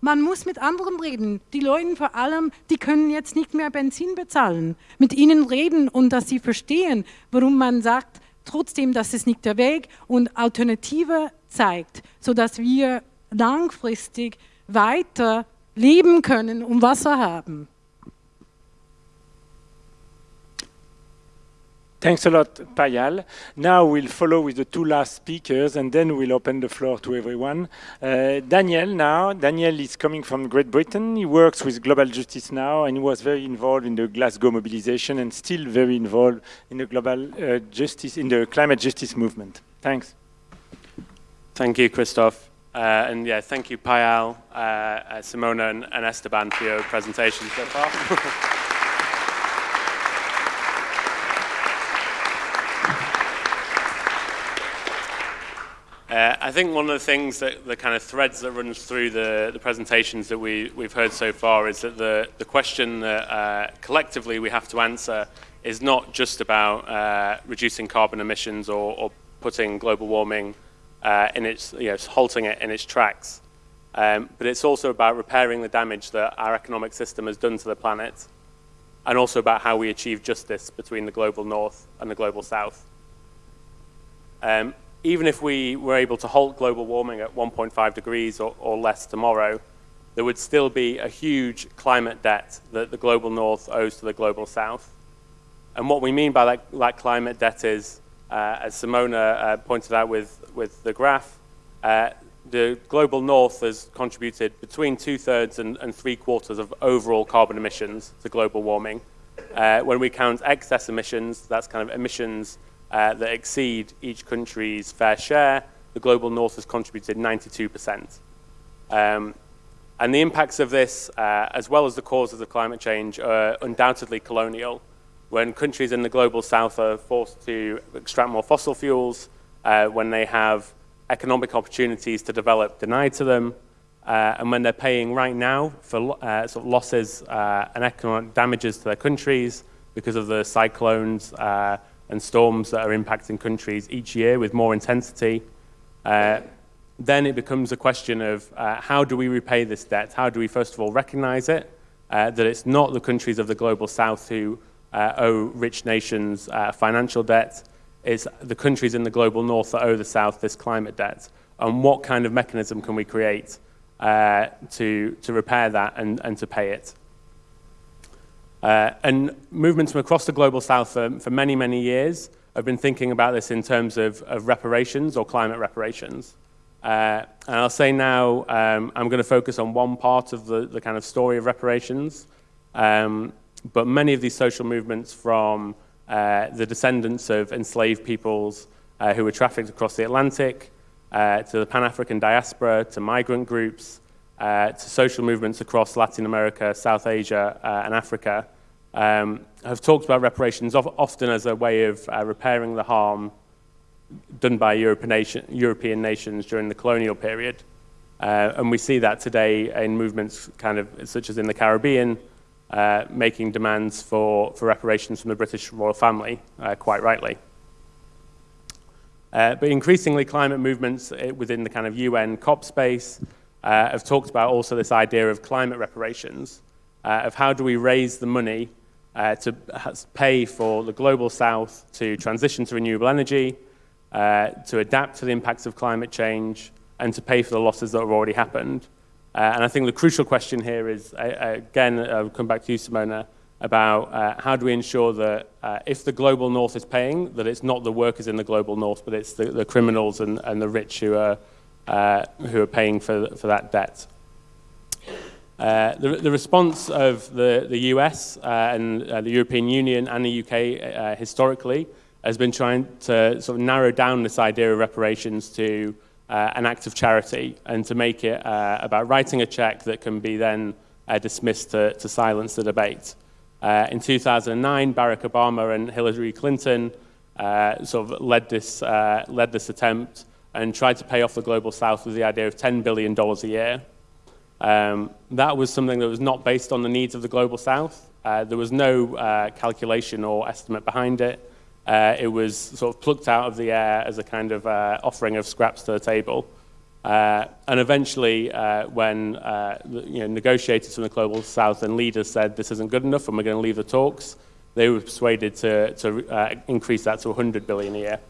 man muss mit anderen reden. Die Leute vor allem, die können jetzt nicht mehr Benzin bezahlen. Mit ihnen reden und dass sie verstehen, warum man sagt, trotzdem, das ist nicht der Weg und Alternative zeigt, sodass wir langfristig weiter leben können und Wasser haben. Thanks a lot, Payal. Now we'll follow with the two last speakers and then we'll open the floor to everyone. Uh, Daniel now, Daniel is coming from Great Britain. He works with Global Justice now and he was very involved in the Glasgow mobilization and still very involved in the global uh, justice, in the climate justice movement. Thanks. Thank you, Christophe. Uh, and yeah, thank you, Payal, uh, Simona, and, and, Esteban for your presentation so far. uh, I think one of the things that the kind of threads that runs through the, the presentations that we, we've heard so far is that the, the question that uh, collectively we have to answer is not just about uh, reducing carbon emissions or, or putting global warming uh, in its, you know, halting it in its tracks. Um, but it's also about repairing the damage that our economic system has done to the planet, and also about how we achieve justice between the global north and the global south. Um, even if we were able to halt global warming at 1.5 degrees or, or, less tomorrow, there would still be a huge climate debt that the global north owes to the global south. And what we mean by that, that climate debt is uh, as Simona uh, pointed out with, with the graph, uh, the global north has contributed between two-thirds and, and three-quarters of overall carbon emissions to global warming. Uh, when we count excess emissions, that's kind of emissions uh, that exceed each country's fair share, the global north has contributed 92%. Um, and the impacts of this, uh, as well as the causes of climate change, are undoubtedly colonial when countries in the global south are forced to extract more fossil fuels, uh, when they have economic opportunities to develop denied to them, uh, and when they're paying right now for uh, sort of losses uh, and economic damages to their countries because of the cyclones uh, and storms that are impacting countries each year with more intensity, uh, then it becomes a question of how do we repay this debt? How do we first of all recognize it, that it's not the countries of the global south who uh, owe rich nations uh, financial debt. It's the countries in the global north that owe the south this climate debt. And what kind of mechanism can we create uh, to, to repair that and, and to pay it? Uh, and movements from across the global south for, many, many years have been thinking about this in terms of, of reparations or climate reparations. Uh, and I'll say now, um, I'm going to focus on one part of the, the kind of story of reparations, um, but many of these social movements from uh, the descendants of enslaved peoples uh, who were trafficked across the Atlantic, uh, to the Pan-African diaspora, to migrant groups, to social movements across Latin America, South Asia, uh, and Africa, um, have talked about reparations often as a way of uh, repairing the harm done by European, nation, European nations during the colonial period. and we see that today in movements kind of such as in the Caribbean, uh, making demands for, for reparations from the British royal family, uh, quite rightly. Uh, but increasingly, climate movements uh, within the kind of UN COP space uh, have talked about also this idea of climate reparations, uh, of how do we raise the money to pay for the global south to transition to renewable energy, to adapt to the impacts of climate change, and to pay for the losses that have already happened. Uh, and I think the crucial question here is, uh, again, I'll come back to you, Simona, about uh, how do we ensure that uh, if the global north is paying, that it's not the workers in the global north, but it's the, the criminals and, and, the rich who are, uh, who are paying for, for that debt. Uh, the, the, response of the, the US and the European Union and the UK historically has been trying to sort of narrow down this idea of reparations to uh, an act of charity and to make it uh, about writing a check that can be then uh, dismissed to, to, silence the debate. Uh, in 2009, Barack Obama and Hillary Clinton uh, sort of led this, uh, led this attempt and tried to pay off the Global South with the idea of $10 billion a year. Um, that was something that was not based on the needs of the Global South. there was no calculation or estimate behind it. Uh, it was sort of plucked out of the air as a kind of uh, offering of scraps to the table. Uh, and eventually, uh, when uh, you know, negotiators from the Global South and leaders said this isn't good enough and we're going to leave the talks, they were persuaded to, to uh, increase that to 100 billion a year.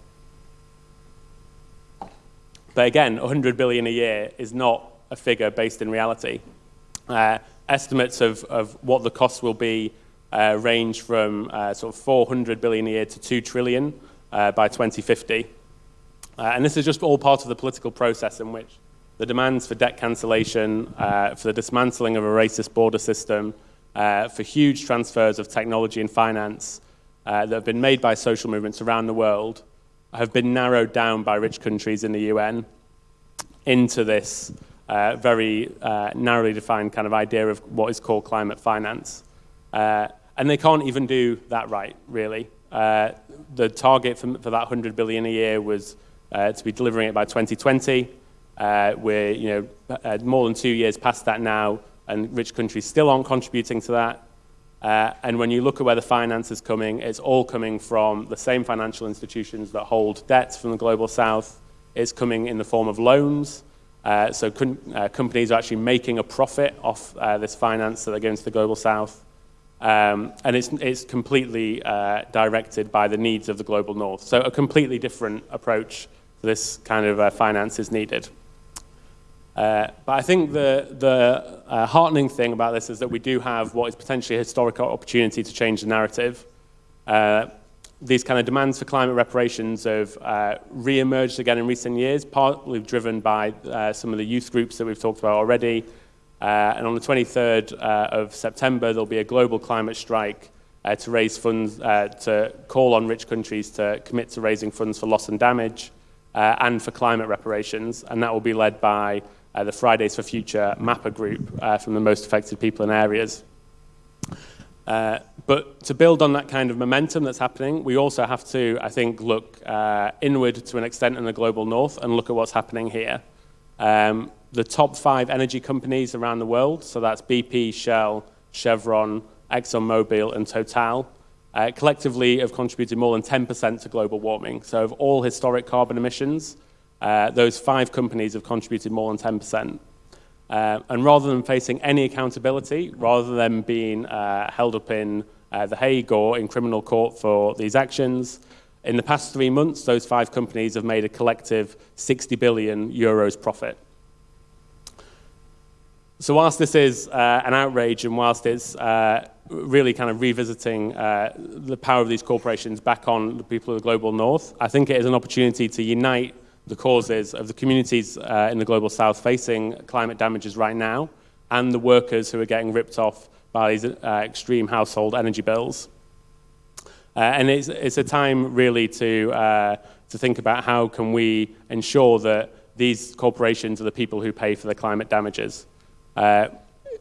But again, 100 billion a year is not a figure based in reality. estimates of, of what the cost will be uh, range from uh, sort of 400 billion a year to 2 trillion uh, by 2050. Uh, and this is just all part of the political process in which the demands for debt cancellation, uh, for the dismantling of a racist border system, uh, for huge transfers of technology and finance that have been made by social movements around the world have been narrowed down by rich countries in the UN into this uh, very uh, narrowly defined kind of idea of what is called climate finance. Uh, and they can't even do that right, really. Uh, the target for, for, that 100 billion a year was uh, to be delivering it by 2020. Uh, we're you know, more than two years past that now, and rich countries still aren't contributing to that. Uh, and when you look at where the finance is coming, it's all coming from the same financial institutions that hold debts from the global south. It's coming in the form of loans. Uh, so uh, companies are actually making a profit off uh, this finance that they're going to the global south. Um, and it's, it's completely uh, directed by the needs of the global north. So a completely different approach to this kind of uh, finance is needed. Uh, but I think the, the uh, heartening thing about this is that we do have what is potentially a historic opportunity to change the narrative. Uh, these kind of demands for climate reparations have uh, re-emerged again in recent years, partly driven by uh, some of the youth groups that we've talked about already. Uh, and on the 23rd uh, of September, there'll be a global climate strike uh, to raise funds, uh, to call on rich countries to commit to raising funds for loss and damage uh, and for climate reparations. And that will be led by uh, the Fridays for Future MAPA group uh, from the most affected people and areas. Uh, but to build on that kind of momentum that's happening, we also have to, I think, look uh, inward to an extent in the global north and look at what's happening here. Um, the top five energy companies around the world, so that's BP, Shell, Chevron, ExxonMobil, and Total, uh, collectively have contributed more than 10% to global warming. So of all historic carbon emissions, uh, those five companies have contributed more than 10%. Uh, and rather than facing any accountability, rather than being uh, held up in uh, The Hague or in criminal court for these actions, in the past three months, those five companies have made a collective 60 billion euros profit. So whilst this is uh, an outrage and whilst it's uh, really kind of revisiting uh, the power of these corporations back on the people of the global north, I think it is an opportunity to unite the causes of the communities uh, in the global south facing climate damages right now and the workers who are getting ripped off by these uh, extreme household energy bills. Uh, and it's, it's a time really to, uh, to think about how can we ensure that these corporations are the people who pay for the climate damages. Uh,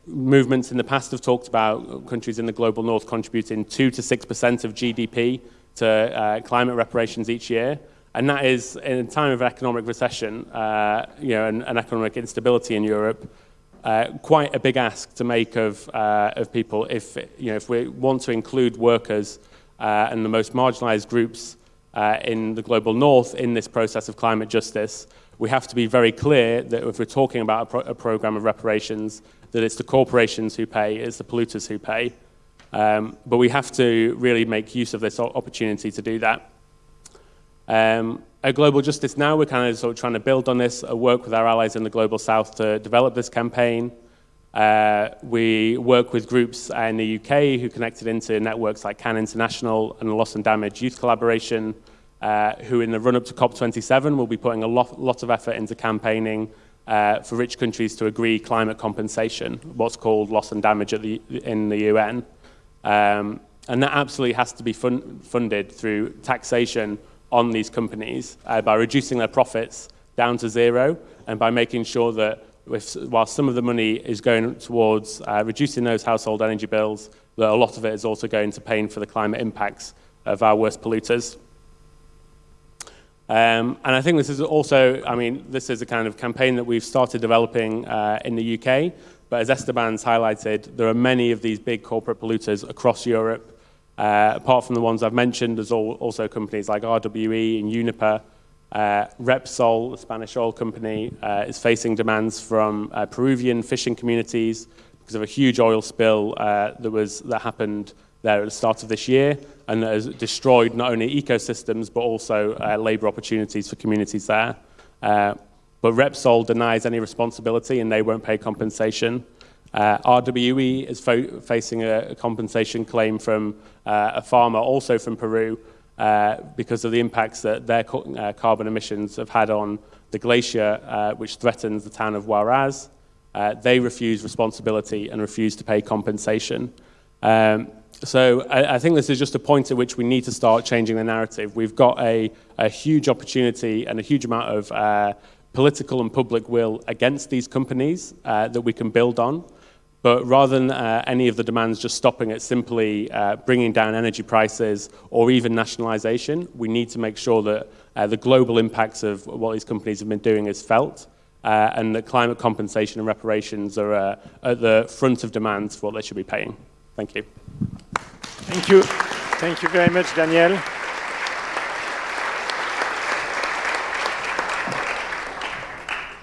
movements in the past have talked about countries in the global north contributing 2 to 6% of GDP to uh, climate reparations each year. And that is, in a time of economic recession uh, you know, and, and economic instability in Europe, uh, quite a big ask to make of, uh, of people if, you know, if we want to include workers uh, and the most marginalized groups uh, in the global north in this process of climate justice, we have to be very clear that if we're talking about a, pro a program of reparations, that it's the corporations who pay, it's the polluters who pay. Um, but we have to really make use of this opportunity to do that. Um, at Global Justice Now, we're kind of sort of trying to build on this, uh, work with our allies in the Global South to develop this campaign. Uh, we work with groups in the UK who connected into networks like CAN International and the Loss and Damage Youth Collaboration, uh, who in the run-up to COP27 will be putting a lot, lot of effort into campaigning uh, for rich countries to agree climate compensation, what's called loss and damage the, in the UN. Um, and that absolutely has to be fun funded through taxation on these companies uh, by reducing their profits down to zero and by making sure that if, while some of the money is going towards uh, reducing those household energy bills, that a lot of it is also going to paying for the climate impacts of our worst polluters. Um, and I think this is also, I mean, this is a kind of campaign that we've started developing uh, in the UK, but as Esteban's highlighted, there are many of these big corporate polluters across Europe uh, apart from the ones I've mentioned, there's all, also companies like RWE and Uniper. Uh, Repsol, the Spanish oil company, uh, is facing demands from uh, Peruvian fishing communities because of a huge oil spill uh, that, was, that happened there at the start of this year and that has destroyed not only ecosystems but also uh, labour opportunities for communities there. But Repsol denies any responsibility and they won't pay compensation. Uh, RWE is facing a, a, compensation claim from uh, a farmer, also from Peru, uh, because of the impacts that their uh, carbon emissions have had on the glacier, uh, which threatens the town of Huaraz. Uh, they refuse responsibility and refuse to pay compensation. Um, so I, I, think this is just a point at which we need to start changing the narrative. We've got a, a huge opportunity and a huge amount of political and public will against these companies that we can build on. But rather than uh, any of the demands just stopping at simply uh, bringing down energy prices or even nationalisation, we need to make sure that uh, the global impacts of what these companies have been doing is felt uh, and that climate compensation and reparations are uh, at the front of demands for what they should be paying. Thank you. Thank you. Thank you very much, Daniel.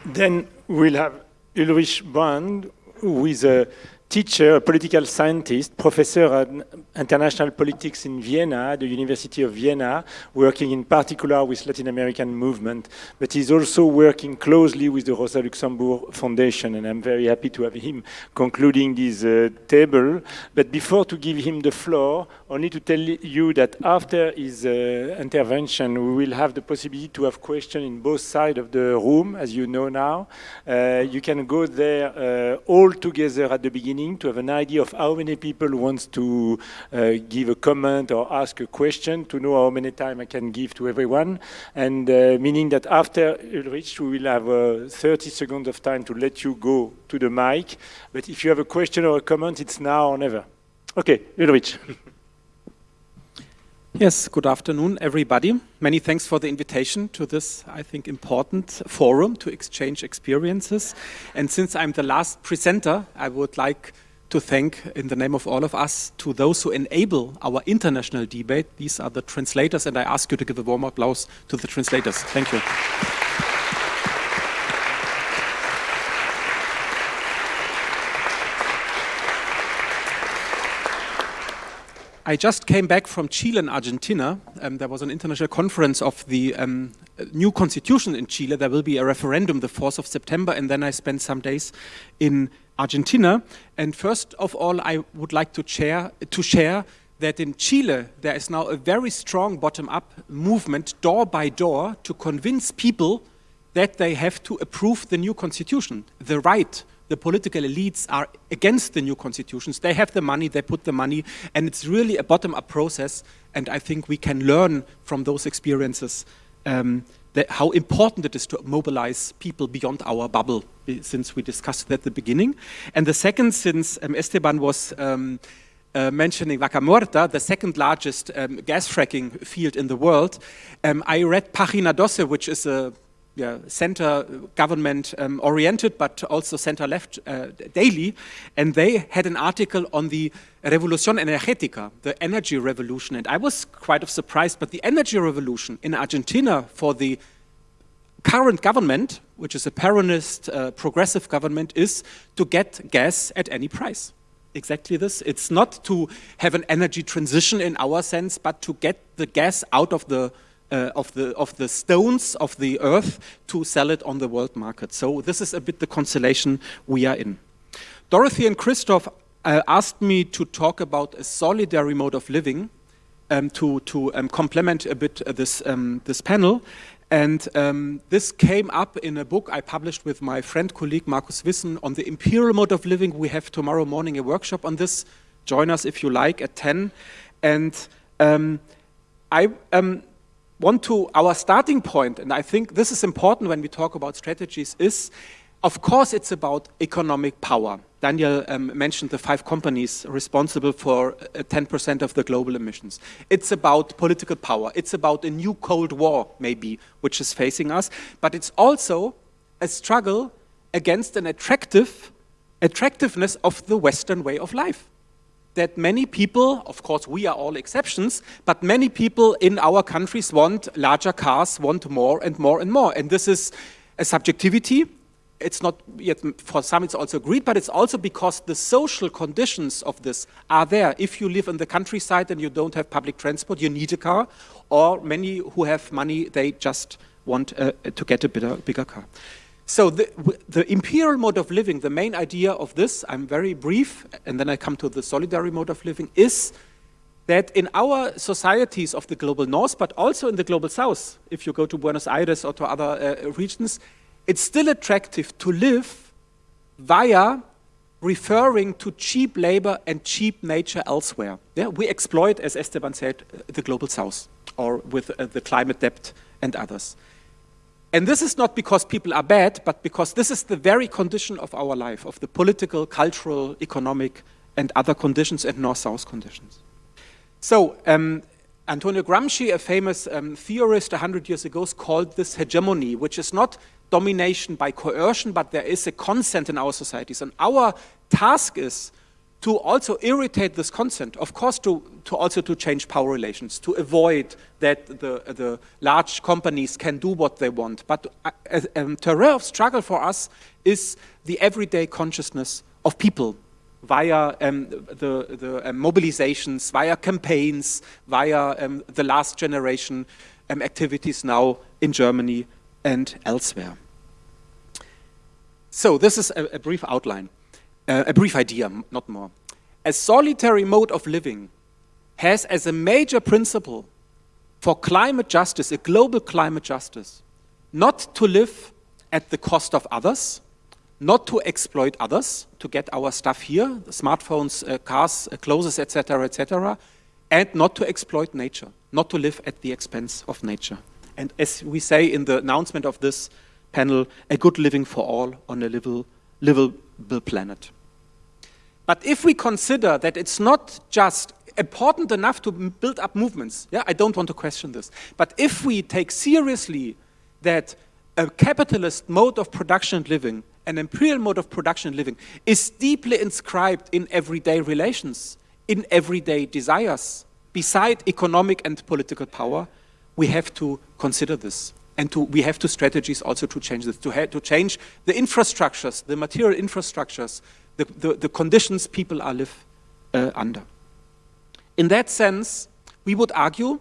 Then we'll have Ulrich Brand, is a teacher, a political scientist, professor at international politics in Vienna, the University of Vienna, working in particular with Latin American movement, but he's also working closely with the Rosa Luxemburg Foundation, and I'm very happy to have him concluding this uh, table. But before to give him the floor, only to tell you that after his uh, intervention, we will have the possibility to have questions in both sides of the room, as you know now. Uh, you can go there uh, all together at the beginning to have an idea of how many people wants to uh, give a comment or ask a question to know how many time I can give to everyone. And uh, meaning that after Ulrich, we will have uh, 30 seconds of time to let you go to the mic. But if you have a question or a comment, it's now or never. Okay, Ulrich. Yes, good afternoon, everybody. Many thanks for the invitation to this, I think, important forum to exchange experiences. And since I'm the last presenter, I would like to thank, in the name of all of us, to those who enable our international debate. These are the translators, and I ask you to give a warm applause to the translators. Thank you. I just came back from Chile and Argentina. Um, there was an international conference of the um, new constitution in Chile. There will be a referendum the 4th of September, and then I spent some days in Argentina. And first of all, I would like to share, to share that in Chile, there is now a very strong bottom-up movement, door by door, to convince people that they have to approve the new constitution. The right, the political elites are against the new constitutions. They have the money, they put the money, and it's really a bottom-up process, and I think we can learn from those experiences um, how important it is to mobilize people beyond our bubble, since we discussed that at the beginning. And the second, since um, Esteban was um, uh, mentioning Vaca Muerta, the second largest um, gas fracking field in the world, um, I read Pagina Doce, which is a yeah, center government um, oriented, but also center left uh, daily. And they had an article on the Revolución Energética, the energy revolution. And I was quite of surprised, but the energy revolution in Argentina for the current government, which is a Peronist uh, progressive government, is to get gas at any price. Exactly this. It's not to have an energy transition in our sense, but to get the gas out of the uh, of the of the stones of the earth to sell it on the world market. So this is a bit the constellation we are in. Dorothy and Christoph uh, asked me to talk about a solidary mode of living um, to to um, complement a bit uh, this um, this panel. And um, this came up in a book I published with my friend, colleague Markus Wissen on the imperial mode of living. We have tomorrow morning a workshop on this. Join us if you like at 10. And um, I um, want to, our starting point, and I think this is important when we talk about strategies, is of course it's about economic power. Daniel um, mentioned the five companies responsible for 10% uh, of the global emissions. It's about political power. It's about a new Cold War, maybe, which is facing us. But it's also a struggle against an attractive attractiveness of the Western way of life that many people, of course we are all exceptions, but many people in our countries want larger cars, want more and more and more. And this is a subjectivity. It's not yet, for some it's also agreed, but it's also because the social conditions of this are there. If you live in the countryside and you don't have public transport, you need a car, or many who have money, they just want uh, to get a bigger, bigger car. So the, the imperial mode of living, the main idea of this, I'm very brief, and then I come to the solidary mode of living, is that in our societies of the global north, but also in the global south, if you go to Buenos Aires or to other uh, regions, it's still attractive to live via referring to cheap labor and cheap nature elsewhere. Yeah, we exploit, as Esteban said, the global south, or with uh, the climate debt and others. And this is not because people are bad, but because this is the very condition of our life, of the political, cultural, economic, and other conditions and north-south conditions. So, um, Antonio Gramsci, a famous um, theorist 100 years ago, called this hegemony, which is not domination by coercion, but there is a consent in our societies. And our task is to also irritate this consent, of course, to, to also to change power relations, to avoid that the, the large companies can do what they want. But uh, a, a terrain of struggle for us is the everyday consciousness of people via um, the, the um, mobilizations, via campaigns, via um, the last generation um, activities now in Germany and elsewhere. So this is a, a brief outline uh, a brief idea, not more. A solitary mode of living has as a major principle for climate justice, a global climate justice, not to live at the cost of others, not to exploit others to get our stuff here, smartphones, uh, cars, uh, clothes, etc., etc., and not to exploit nature, not to live at the expense of nature. And as we say in the announcement of this panel, a good living for all on a livable, livable planet. But if we consider that it's not just important enough to build up movements, yeah, I don't want to question this, but if we take seriously that a capitalist mode of production and living, an imperial mode of production and living, is deeply inscribed in everyday relations, in everyday desires, beside economic and political power, we have to consider this. And to, we have to strategies also to change this, to, to change the infrastructures, the material infrastructures the, the, the conditions people are live uh, under. In that sense, we would argue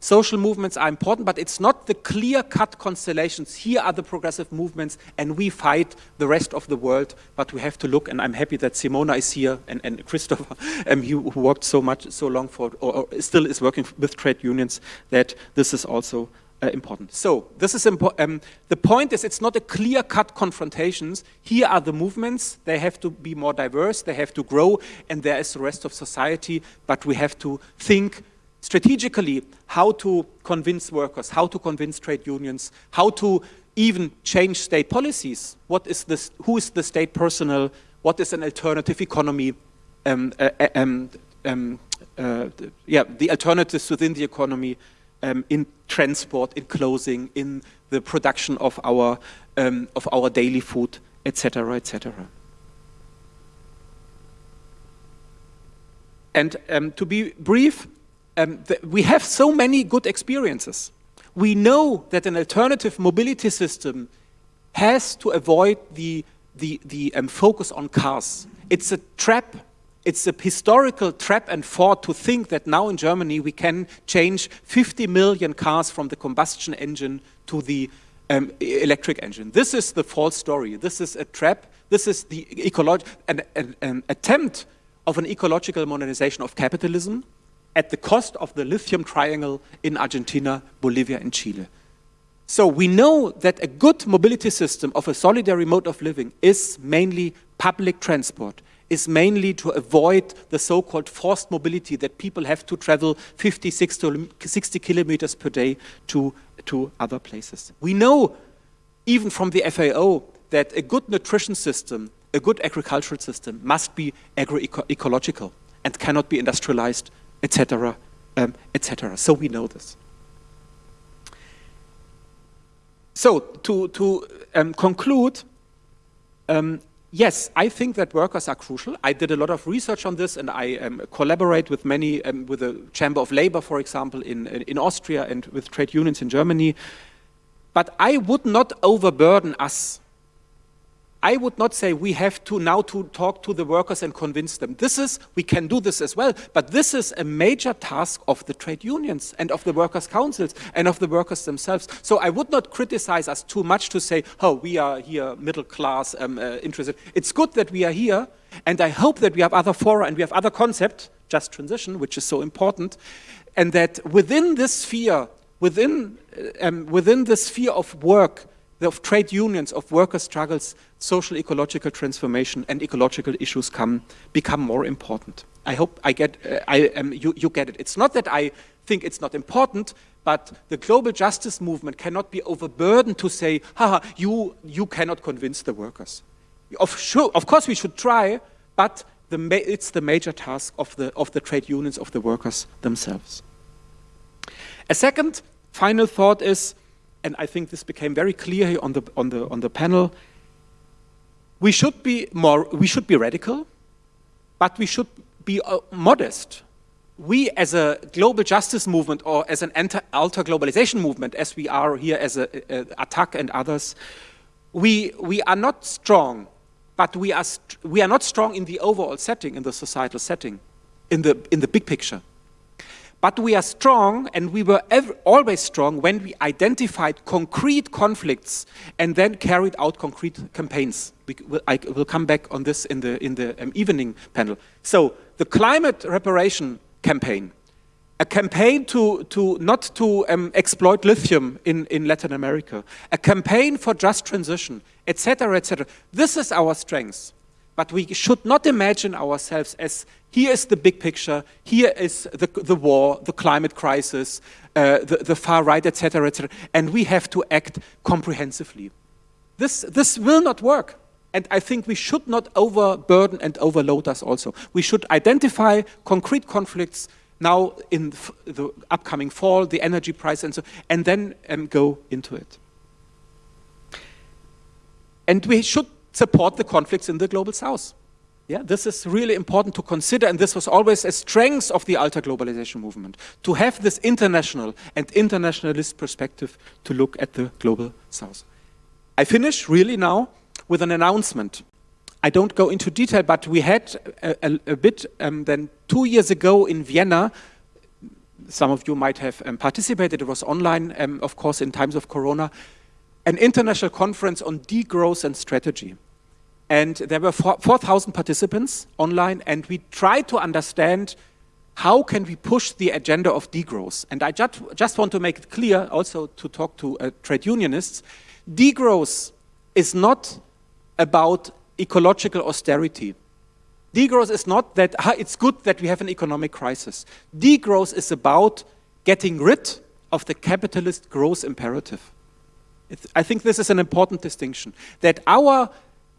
social movements are important, but it's not the clear-cut constellations. Here are the progressive movements, and we fight the rest of the world, but we have to look, and I'm happy that Simona is here, and, and Christopher, um, who worked so much, so long for, or, or still is working with trade unions, that this is also uh, important. So this is important. Um, the point is it's not a clear-cut confrontations. Here are the movements. They have to be more diverse. They have to grow. And there is the rest of society. But we have to think strategically how to convince workers, how to convince trade unions, how to even change state policies. What is this, who is the state personnel? What is an alternative economy? Um, uh, uh um, um, uh, yeah, the alternatives within the economy um, in transport, in clothing, in the production of our, um, of our daily food, etc., etc. And um, to be brief, um, we have so many good experiences. We know that an alternative mobility system has to avoid the, the, the um, focus on cars. It's a trap it's a historical trap and fort to think that now in Germany we can change 50 million cars from the combustion engine to the um, electric engine. This is the false story. This is a trap. This is the an, an, an attempt of an ecological modernization of capitalism at the cost of the lithium triangle in Argentina, Bolivia, and Chile. So we know that a good mobility system of a solidary mode of living is mainly public transport is mainly to avoid the so-called forced mobility that people have to travel 50, 60 kilometers per day to, to other places. We know, even from the FAO, that a good nutrition system, a good agricultural system must be agroecological and cannot be industrialized, etc., um, etc. So we know this. So to, to um, conclude, um, Yes, I think that workers are crucial. I did a lot of research on this and I um, collaborate with many, um, with the Chamber of Labor, for example, in, in Austria and with trade unions in Germany. But I would not overburden us I would not say we have to now to talk to the workers and convince them. This is, we can do this as well, but this is a major task of the trade unions and of the workers' councils and of the workers themselves. So I would not criticize us too much to say, oh, we are here middle class um, uh, interested. It's good that we are here, and I hope that we have other fora and we have other concept, just transition, which is so important, and that within this sphere, within, uh, um, within the sphere of work, of trade unions, of worker struggles, social ecological transformation and ecological issues come, become more important. I hope I get, uh, I, um, you, you get it. It's not that I think it's not important, but the global justice movement cannot be overburdened to say, haha, you, you cannot convince the workers. Of, sure, of course we should try, but the it's the major task of the, of the trade unions, of the workers themselves. A second final thought is, and I think this became very clear here on the, on the, on the panel, we should be more, we should be radical, but we should be uh, modest. We as a global justice movement or as an alter globalization movement, as we are here as a, a, ATTAC and others, we, we are not strong, but we are, we are not strong in the overall setting, in the societal setting, in the, in the big picture. But we are strong, and we were ever, always strong when we identified concrete conflicts and then carried out concrete campaigns. We, I will come back on this in the, in the um, evening panel. So the climate reparation campaign, a campaign to, to not to um, exploit lithium in, in Latin America, a campaign for just transition, etc., etc. This is our strength. But we should not imagine ourselves as here is the big picture, here is the, the war, the climate crisis, uh, the, the far right, etc., etc., and we have to act comprehensively. This, this will not work. And I think we should not overburden and overload us also. We should identify concrete conflicts now in the upcoming fall, the energy price and so, and then um, go into it. And we should support the conflicts in the global south. Yeah, this is really important to consider, and this was always a strength of the alter globalization movement, to have this international and internationalist perspective to look at the global south. I finish really now with an announcement. I don't go into detail, but we had a, a, a bit um, then two years ago in Vienna, some of you might have um, participated, it was online, um, of course, in times of Corona, an international conference on degrowth and strategy. And there were 4,000 participants online, and we tried to understand how can we push the agenda of degrowth. And I just, just want to make it clear, also to talk to uh, trade unionists, degrowth is not about ecological austerity. Degrowth is not that it's good that we have an economic crisis. Degrowth is about getting rid of the capitalist growth imperative. I think this is an important distinction, that our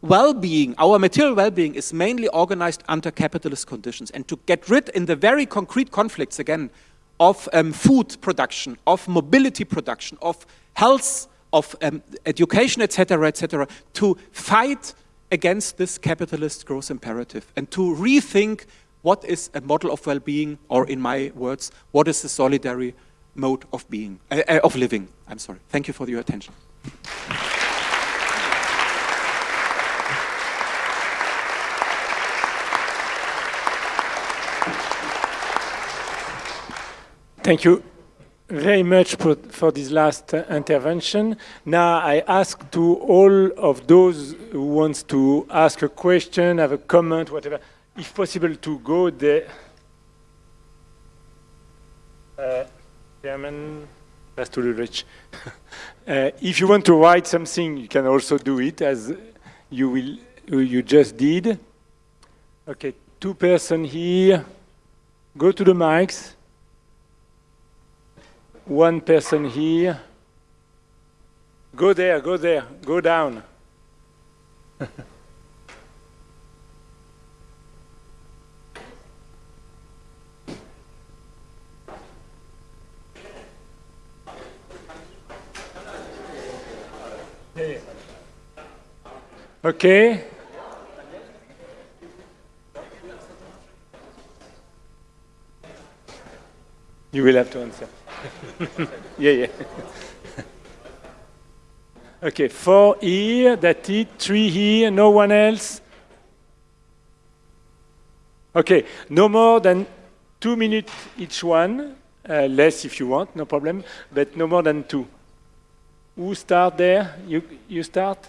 well-being, our material well-being is mainly organized under capitalist conditions. And to get rid in the very concrete conflicts, again, of um, food production, of mobility production, of health, of um, education, etc., etc., to fight against this capitalist growth imperative and to rethink what is a model of well-being, or in my words, what is the solidary mode of being, uh, uh, of living. I'm sorry. Thank you for your attention. Thank you very much for, for this last uh, intervention. Now I ask to all of those who wants to ask a question, have a comment, whatever, if possible to go there. Uh, Chairman Ulrich. uh, if you want to write something, you can also do it as you will. You just did. Okay, two person here. Go to the mics one person here. Go there, go there, go down. okay. You will have to answer. yeah, yeah. Okay, four here, that's it. Three here, no one else. Okay, no more than two minutes each one. Uh, less if you want, no problem, but no more than two. Who start there? You, you start?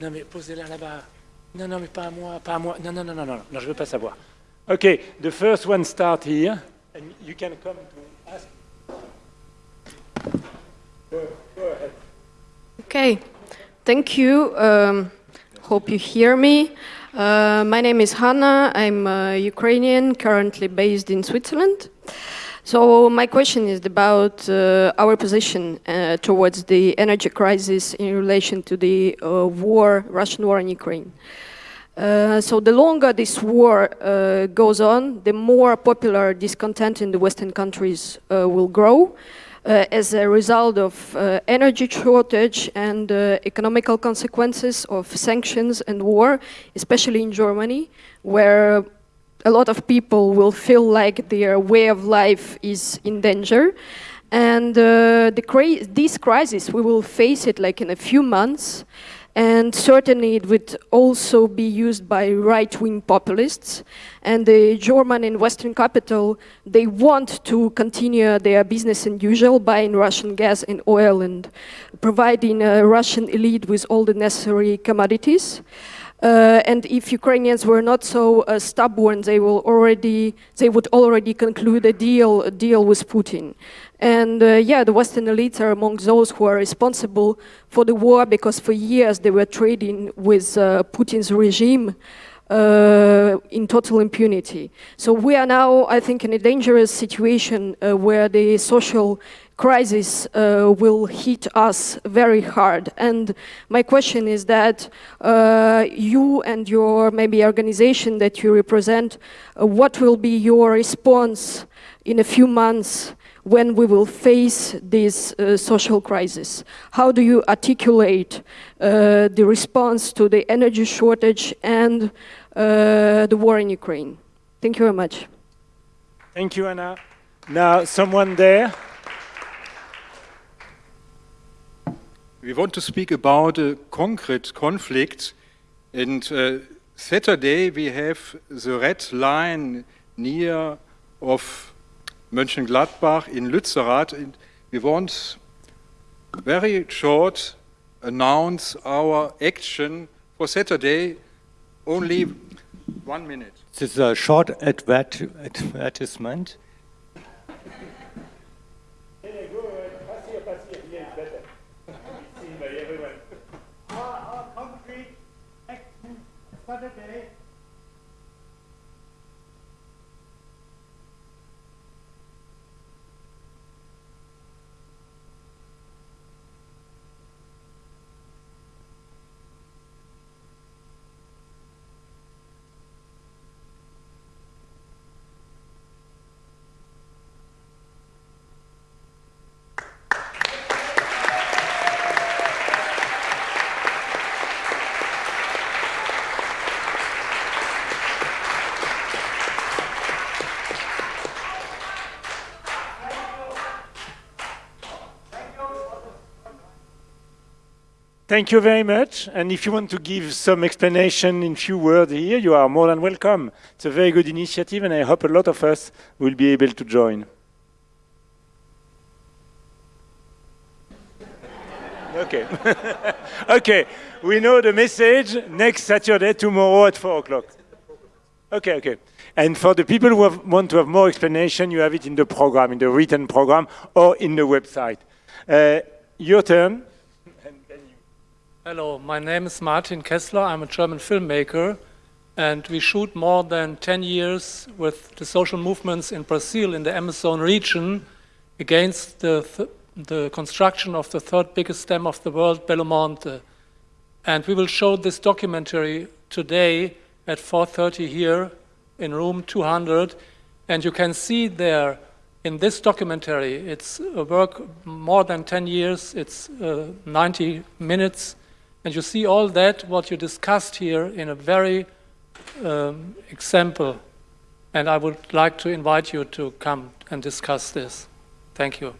Non, mais posez-la là-bas. Non, non, mais pas à moi, pas à moi. Non, non, non, non, non, non, je veux pas savoir. Okay, the first one start here, and you can come to ask. Go, go ahead. Okay, thank you. Um, hope you hear me. Uh, my name is Hanna. I'm a Ukrainian, currently based in Switzerland. So my question is about uh, our position uh, towards the energy crisis in relation to the uh, war, Russian war in Ukraine. Uh, so the longer this war uh, goes on, the more popular discontent in the Western countries uh, will grow as a result of energy shortage and economical consequences of sanctions and war, especially in Germany, where a lot of people will feel like their way of life is in danger. And uh, the cri this crisis, we will face it like in a few months, and certainly it would also be used by right-wing populists. And the German and Western capital, they want to continue their business as usual, buying Russian gas and oil and providing a Russian elite with all the necessary commodities. Uh, and if Ukrainians were not so uh, stubborn, they will already they would already conclude a deal a deal with Putin. And uh, yeah, the Western elites are among those who are responsible for the war because for years they were trading with uh, Putin's regime uh, in total impunity. So we are now, I think, in a dangerous situation uh, where the social crisis uh, will hit us very hard. And my question is that uh, you and your maybe organization that you represent, uh, what will be your response in a few months when we will face this uh, social crisis? How do you articulate uh, the response to the energy shortage and uh, the war in Ukraine? Thank you very much. Thank you, Anna. Now, someone there. We want to speak about a concrete conflict and uh, Saturday we have the red line near of Mönchengladbach in Lützerath. And we want very short announce our action for Saturday, only one minute. This is a short advert advertisement. Thank you very much. And if you want to give some explanation in few words here, you are more than welcome. It's a very good initiative, and I hope a lot of us will be able to join. Okay. okay, we know the message. Next Saturday, tomorrow at 4 o'clock. Okay, okay. And for the people who have, want to have more explanation, you have it in the program, in the written program, or in the website. Uh, your turn. Hello, my name is Martin Kessler. I'm a German filmmaker, and we shoot more than 10 years with the social movements in Brazil in the Amazon region against the, th the construction of the third biggest dam of the world, Belo Monte. And we will show this documentary today at 4.30 here in room 200. And you can see there in this documentary, it's a work more than 10 years, it's uh, 90 minutes, and you see all that, what you discussed here, in a very um, example. and I would like to invite you to come and discuss this. Thank you.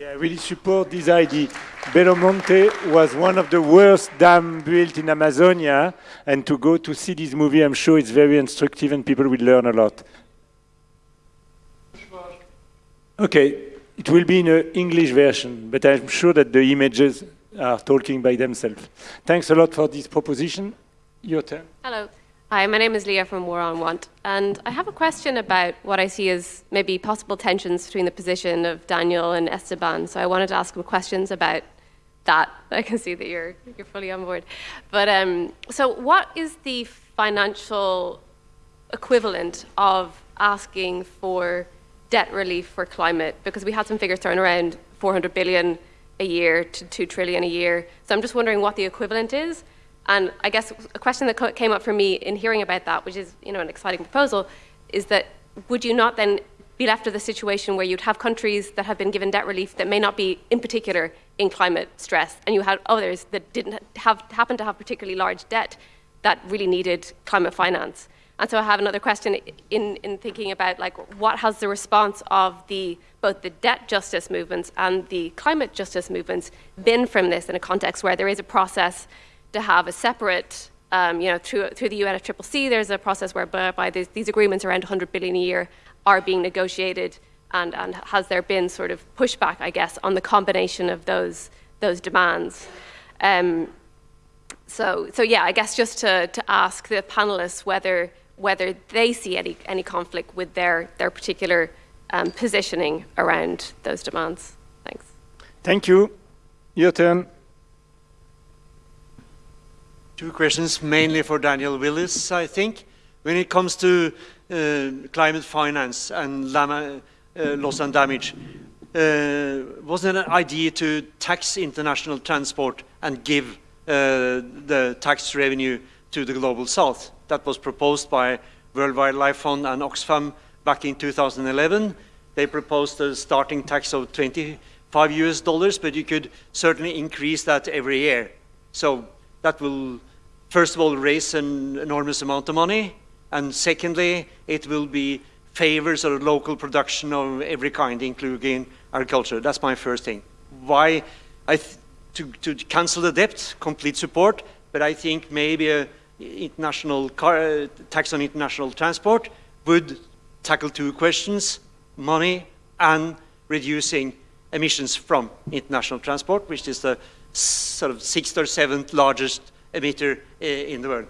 Yeah, I really support this idea. Belo Monte was one of the worst dams built in Amazonia, and to go to see this movie, I'm sure it's very instructive and people will learn a lot. Okay, it will be in an English version, but I'm sure that the images are talking by themselves. Thanks a lot for this proposition. Your turn. Hello. Hi, my name is Leah from War on Want, and I have a question about what I see as maybe possible tensions between the position of Daniel and Esteban. So I wanted to ask him questions about that. I can see that you're you're fully on board. But um, so, what is the financial equivalent of asking for debt relief for climate? Because we had some figures thrown around, 400 billion a year to 2 trillion a year. So I'm just wondering what the equivalent is and I guess a question that came up for me in hearing about that, which is you know an exciting proposal, is that would you not then be left with a situation where you'd have countries that have been given debt relief that may not be in particular in climate stress, and you had others that didn't have happen to have particularly large debt that really needed climate finance. And so I have another question in, in thinking about like what has the response of the both the debt justice movements and the climate justice movements been from this in a context where there is a process to have a separate, um, you know, through, through the UNFCCC, there's a process whereby these, these agreements around 100 billion a year are being negotiated and, and has there been sort of pushback, I guess, on the combination of those, those demands? Um, so, so yeah, I guess just to, to ask the panelists whether, whether they see any, any conflict with their, their particular um, positioning around those demands. Thanks. Thank you. Your turn. Two questions, mainly for Daniel Willis, I think. When it comes to uh, climate finance and uh, loss and damage, uh, was it an idea to tax international transport and give uh, the tax revenue to the global south? That was proposed by World Wildlife Fund and Oxfam back in 2011. They proposed a starting tax of 25 US dollars, but you could certainly increase that every year. So that will first of all, raise an enormous amount of money, and secondly, it will be favors of local production of every kind, including agriculture. That's my first thing. Why? I to, to cancel the debt, complete support, but I think maybe a international car, tax on international transport would tackle two questions, money and reducing emissions from international transport, which is the sort of sixth or seventh largest emitter in the world.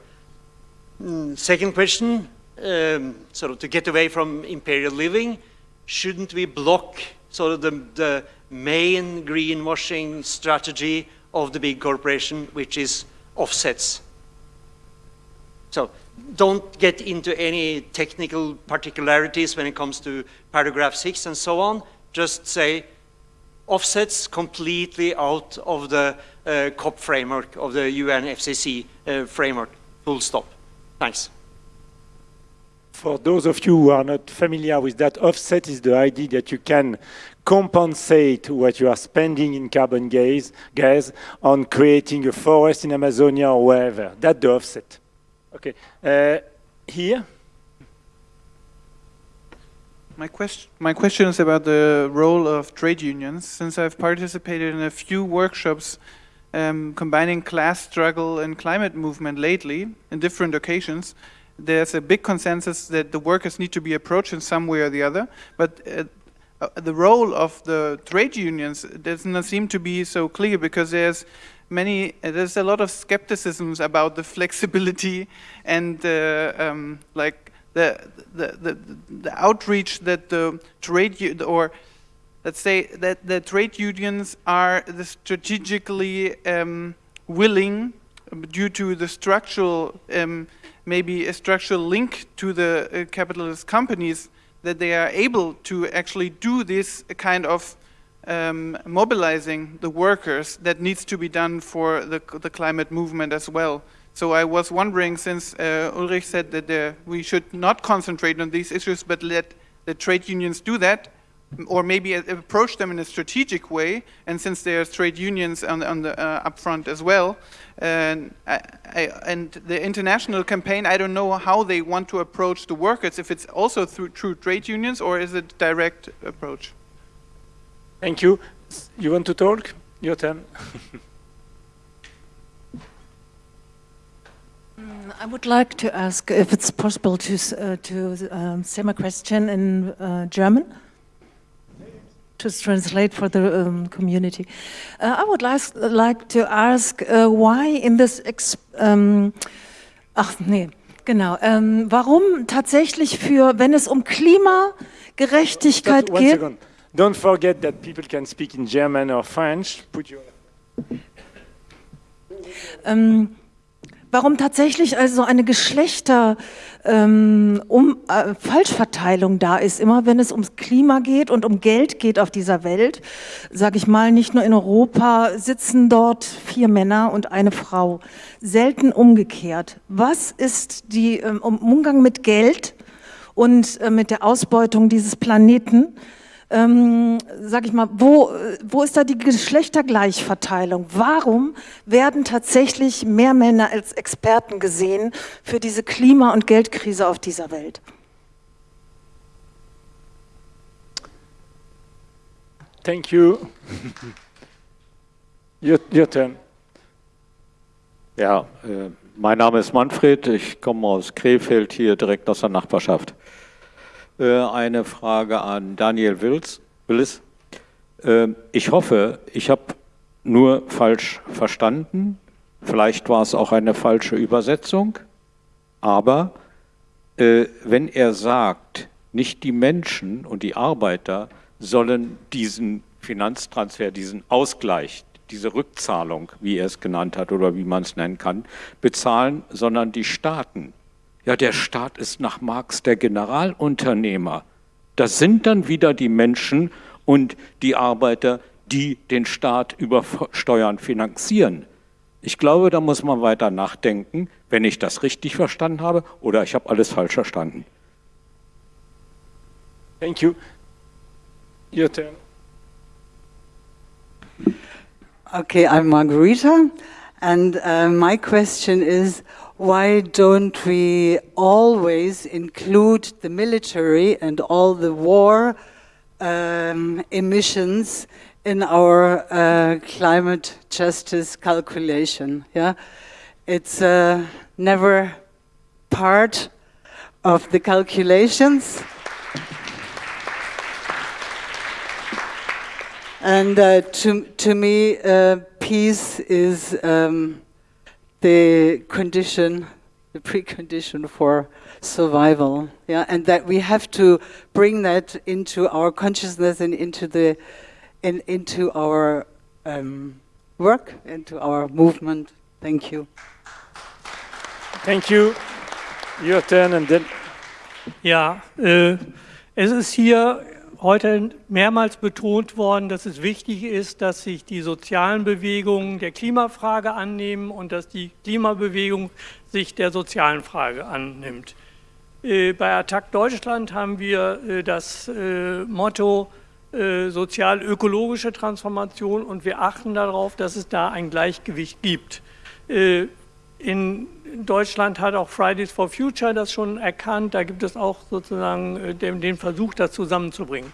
Mm, second question, um, sort of to get away from imperial living, shouldn't we block sort of the, the main greenwashing strategy of the big corporation, which is offsets? So don't get into any technical particularities when it comes to paragraph six and so on. Just say offsets completely out of the uh, COP framework, of the UNFCCC uh, framework, full stop. Thanks. For those of you who are not familiar with that, offset is the idea that you can compensate what you are spending in carbon gas, gas on creating a forest in Amazonia or wherever. That's the offset. Okay. Uh, here? My question, my question is about the role of trade unions. Since I've participated in a few workshops um, combining class struggle and climate movement lately in different occasions, there's a big consensus that the workers need to be approached in some way or the other. But uh, uh, the role of the trade unions does not seem to be so clear because there's many, uh, there's a lot of skepticisms about the flexibility and uh, um, like the, the, the, the outreach that the trade, or let's say that the trade unions are strategically um, willing due to the structural, um, maybe a structural link to the uh, capitalist companies that they are able to actually do this kind of um, mobilizing the workers that needs to be done for the, the climate movement as well. So I was wondering, since uh, Ulrich said that uh, we should not concentrate on these issues, but let the trade unions do that, or maybe approach them in a strategic way. And since there are trade unions on, on the uh, upfront as well, and, I, I, and the international campaign, I don't know how they want to approach the workers. If it's also through, through trade unions, or is it direct approach? Thank you. You want to talk? Your turn. Mm, I would like to ask if it's possible to uh, to um, say my question in uh, German to translate for the um, community. Uh, I would like, like to ask uh, why in this, um, ach nee, genau, ähm, warum tatsächlich für, wenn es um Klimagerechtigkeit geht. Don't forget that people can speak in German or French. Put your ähm, warum tatsächlich also eine Geschlechter ähm, um, äh, Falschverteilung da ist. Immer wenn es ums Klima geht und um Geld geht auf dieser Welt, sage ich mal, nicht nur in Europa sitzen dort vier Männer und eine Frau. Selten umgekehrt. Was ist die ähm, Umgang mit Geld und äh, mit der Ausbeutung dieses Planeten? Ähm, sag ich mal, wo, wo ist da die Geschlechtergleichverteilung? Warum werden tatsächlich mehr Männer als Experten gesehen für diese Klima- und Geldkrise auf dieser Welt? Thank you. your, your turn. Ja, äh, mein Name ist Manfred, ich komme aus Krefeld, hier direkt aus der Nachbarschaft. Äh, eine Frage an Daniel Wills. Willis. Ähm, ich hoffe, ich habe nur falsch verstanden. Vielleicht war es auch eine falsche Übersetzung. Aber äh, wenn er sagt, nicht die Menschen und die Arbeiter sollen diesen Finanztransfer, diesen Ausgleich, diese Rückzahlung, wie er es genannt hat oder wie man es nennen kann, bezahlen, sondern die Staaten. Ja, der Staat ist nach Marx der Generalunternehmer. Das sind dann wieder die Menschen und die Arbeiter, die den Staat über Steuern finanzieren. Ich glaube, da muss man weiter nachdenken, wenn ich das richtig verstanden habe oder ich habe alles falsch verstanden. Thank you. Your turn. Okay, I'm Margarita, and uh, my question is, why don't we always include the military and all the war um, emissions in our uh, climate justice calculation? Yeah, It's uh, never part of the calculations. And uh, to, to me, uh, peace is um, the condition, the precondition for survival. Yeah, and that we have to bring that into our consciousness and into the, in, into our um, work, into our movement. Thank you. Thank you. Your turn and then. Ja, äh, es ist hier heute mehrmals betont worden, dass es wichtig ist, dass sich die sozialen Bewegungen der Klimafrage annehmen und dass die Klimabewegung sich der sozialen Frage annimmt. Äh, bei Attac Deutschland haben wir äh, das äh, Motto sozial-ökologische Transformation und wir achten darauf, dass es da ein Gleichgewicht gibt. In Deutschland hat auch Fridays for Future das schon erkannt. Da gibt es auch sozusagen äh, den, den Versuch, das zusammenzubringen.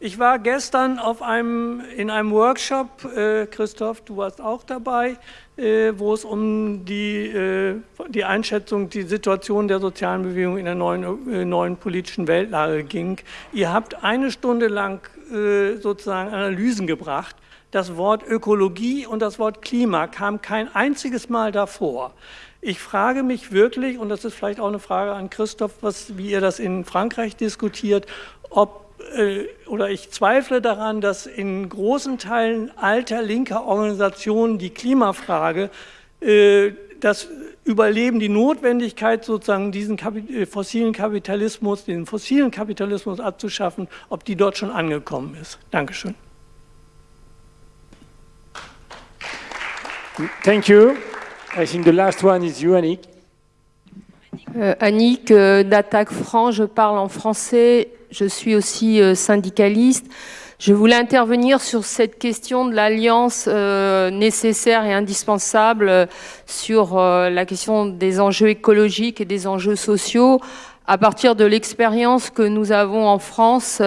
Ich war gestern auf einem, in einem Workshop, äh, Christoph, du warst auch dabei, äh, wo es um die, äh, die Einschätzung, die Situation der sozialen Bewegung in der neuen, äh, neuen politischen Weltlage ging. Ihr habt eine Stunde lang äh, sozusagen Analysen gebracht. Das Wort Ökologie und das Wort Klima kam kein einziges Mal davor. Ich frage mich wirklich, und das ist vielleicht auch eine Frage an Christoph, was, wie ihr das in Frankreich diskutiert, ob äh, oder ich zweifle daran, dass in großen Teilen alter linker Organisationen die Klimafrage, äh, das Überleben, die Notwendigkeit, sozusagen diesen äh, fossilen Kapitalismus, den fossilen Kapitalismus abzuschaffen, ob die dort schon angekommen ist. Dankeschön. Thank you. I think the last one is you, Annick. Euh, Annick euh, d'Attaque Franc, je parle en français, je suis aussi euh, syndicaliste. Je voulais intervenir sur cette question de l'alliance nécessaire et indispensable sur la question des enjeux écologiques et des enjeux sociaux à partir de l'expérience que nous avons en France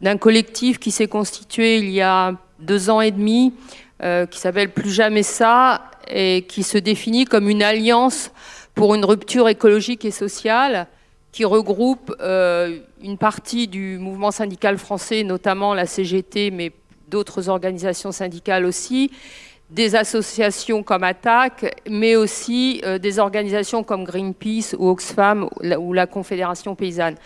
d'un collectif qui s'est constitué il y a deux ans et demi, qui s'appelle Plus jamais ça, et qui se définit comme une alliance pour une rupture écologique et sociale qui regroupe euh, une partie du mouvement syndical français, notamment la CGT, mais d'autres organisations syndicales aussi, des associations comme Attac, mais aussi euh, des organisations comme Greenpeace ou Oxfam ou la Confédération paysanne.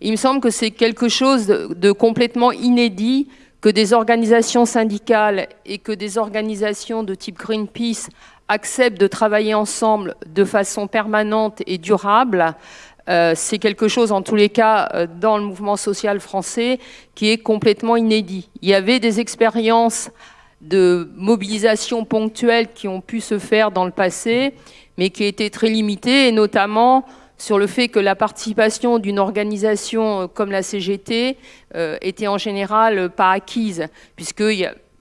Il me semble que c'est quelque chose de complètement inédit que des organisations syndicales et que des organisations de type Greenpeace acceptent de travailler ensemble de façon permanente et durable, euh, c'est quelque chose, en tous les cas, euh, dans le mouvement social français, qui est complètement inédit. Il y avait des expériences de mobilisation ponctuelle qui ont pu se faire dans le passé, mais qui étaient très limitées, et notamment sur le fait que la participation d'une organisation euh, comme la CGT était en général pas acquise, puisque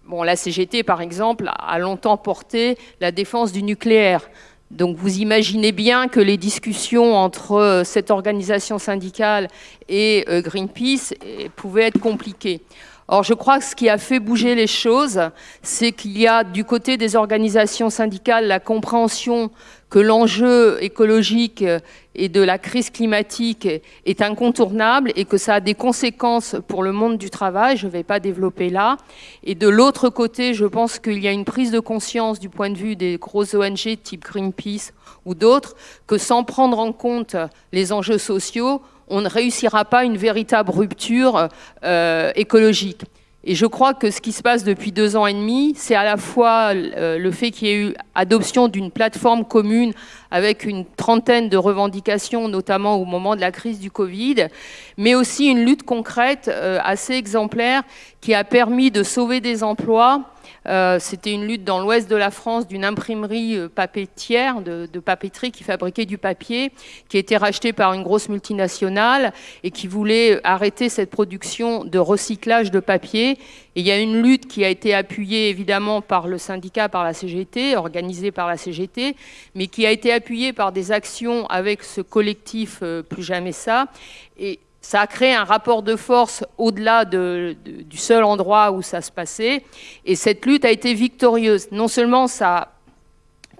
Bon, la CGT, par exemple, a longtemps porté la défense du nucléaire. Donc vous imaginez bien que les discussions entre euh, cette organisation syndicale et euh, Greenpeace pouvaient être compliquées. Or, je crois que ce qui a fait bouger les choses, c'est qu'il y a du côté des organisations syndicales la compréhension que l'enjeu écologique et de la crise climatique est incontournable et que ça a des conséquences pour le monde du travail, je ne vais pas développer là. Et de l'autre côté, je pense qu'il y a une prise de conscience du point de vue des grosses ONG type Greenpeace ou d'autres, que sans prendre en compte les enjeux sociaux, on ne réussira pas une véritable rupture euh, écologique. Et je crois que ce qui se passe depuis deux ans et demi, c'est à la fois euh, le fait qu'il y ait eu adoption d'une plateforme commune avec une trentaine de revendications, notamment au moment de la crise du Covid, mais aussi une lutte concrète euh, assez exemplaire qui a permis de sauver des emplois, euh, c'était une lutte dans l'ouest de la France d'une imprimerie euh, papetière, de, papeterie qui fabriquait du papier, qui été rachetée par une grosse multinationale et qui voulait arrêter cette production de recyclage de papier. Et il y a une lutte qui a été appuyée évidemment par le syndicat, par la CGT, organisée par la CGT, mais qui a été appuyée par des actions avec ce collectif euh, Plus Jamais Ça. Et ça a créé un rapport de force au-delà du seul endroit où ça se passait. Et cette lutte a été victorieuse. Non seulement ça a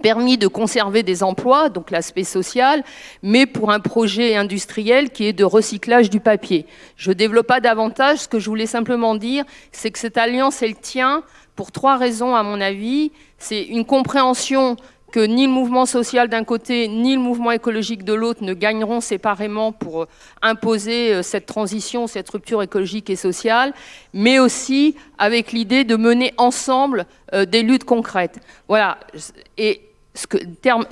permis de conserver des emplois, donc l'aspect social, mais pour un projet industriel qui est de recyclage du papier. Je ne développe pas davantage, ce que je voulais simplement dire, c'est que cette alliance, elle tient pour trois raisons à mon avis. C'est une compréhension que ni le mouvement social d'un côté, ni le mouvement écologique de l'autre ne gagneront séparément pour euh, imposer euh, cette transition, cette rupture écologique et sociale, mais aussi avec l'idée de mener ensemble euh, des luttes concrètes. Voilà. Et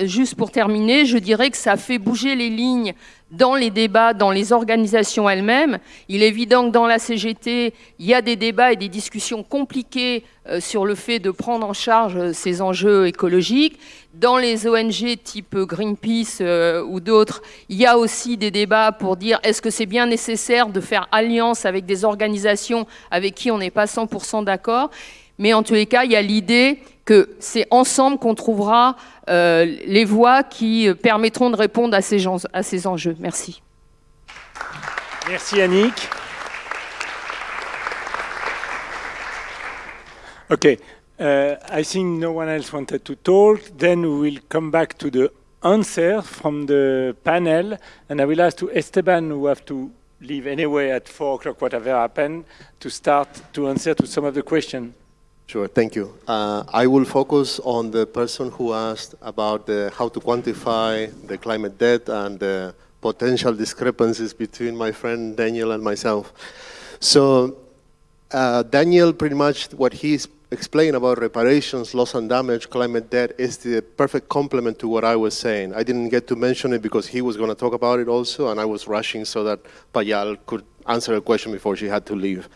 juste pour terminer, je dirais que ça fait bouger les lignes dans les débats, dans les organisations elles-mêmes. Il est évident que dans la CGT, il y a des débats et des discussions compliquées euh, sur le fait de prendre en charge euh, ces enjeux écologiques. Dans les ONG type Greenpeace euh, ou d'autres, il y a aussi des débats pour dire est-ce que c'est bien nécessaire de faire alliance avec des organisations avec qui on n'est pas 100% d'accord? Mais en tous les cas, il y a l'idée que c'est ensemble qu'on trouvera euh, les voies qui permettront de répondre à ces, gens, à ces enjeux. Merci. Merci Annick. Okay, uh, I think no one else wanted to talk. Then we will come back to the answer from the panel, and I will ask to Esteban, who have to leave anyway at four o'clock, whatever happened, to start to answer to some of the questions. Sure, thank you. Uh, I will focus on the person who asked about the, how to quantify the climate debt and the potential discrepancies between my friend Daniel and myself. So uh, Daniel, pretty much what he's explained about reparations, loss and damage, climate debt is the perfect complement to what I was saying. I didn't get to mention it because he was going to talk about it also, and I was rushing so that Payal could answer a question before she had to leave.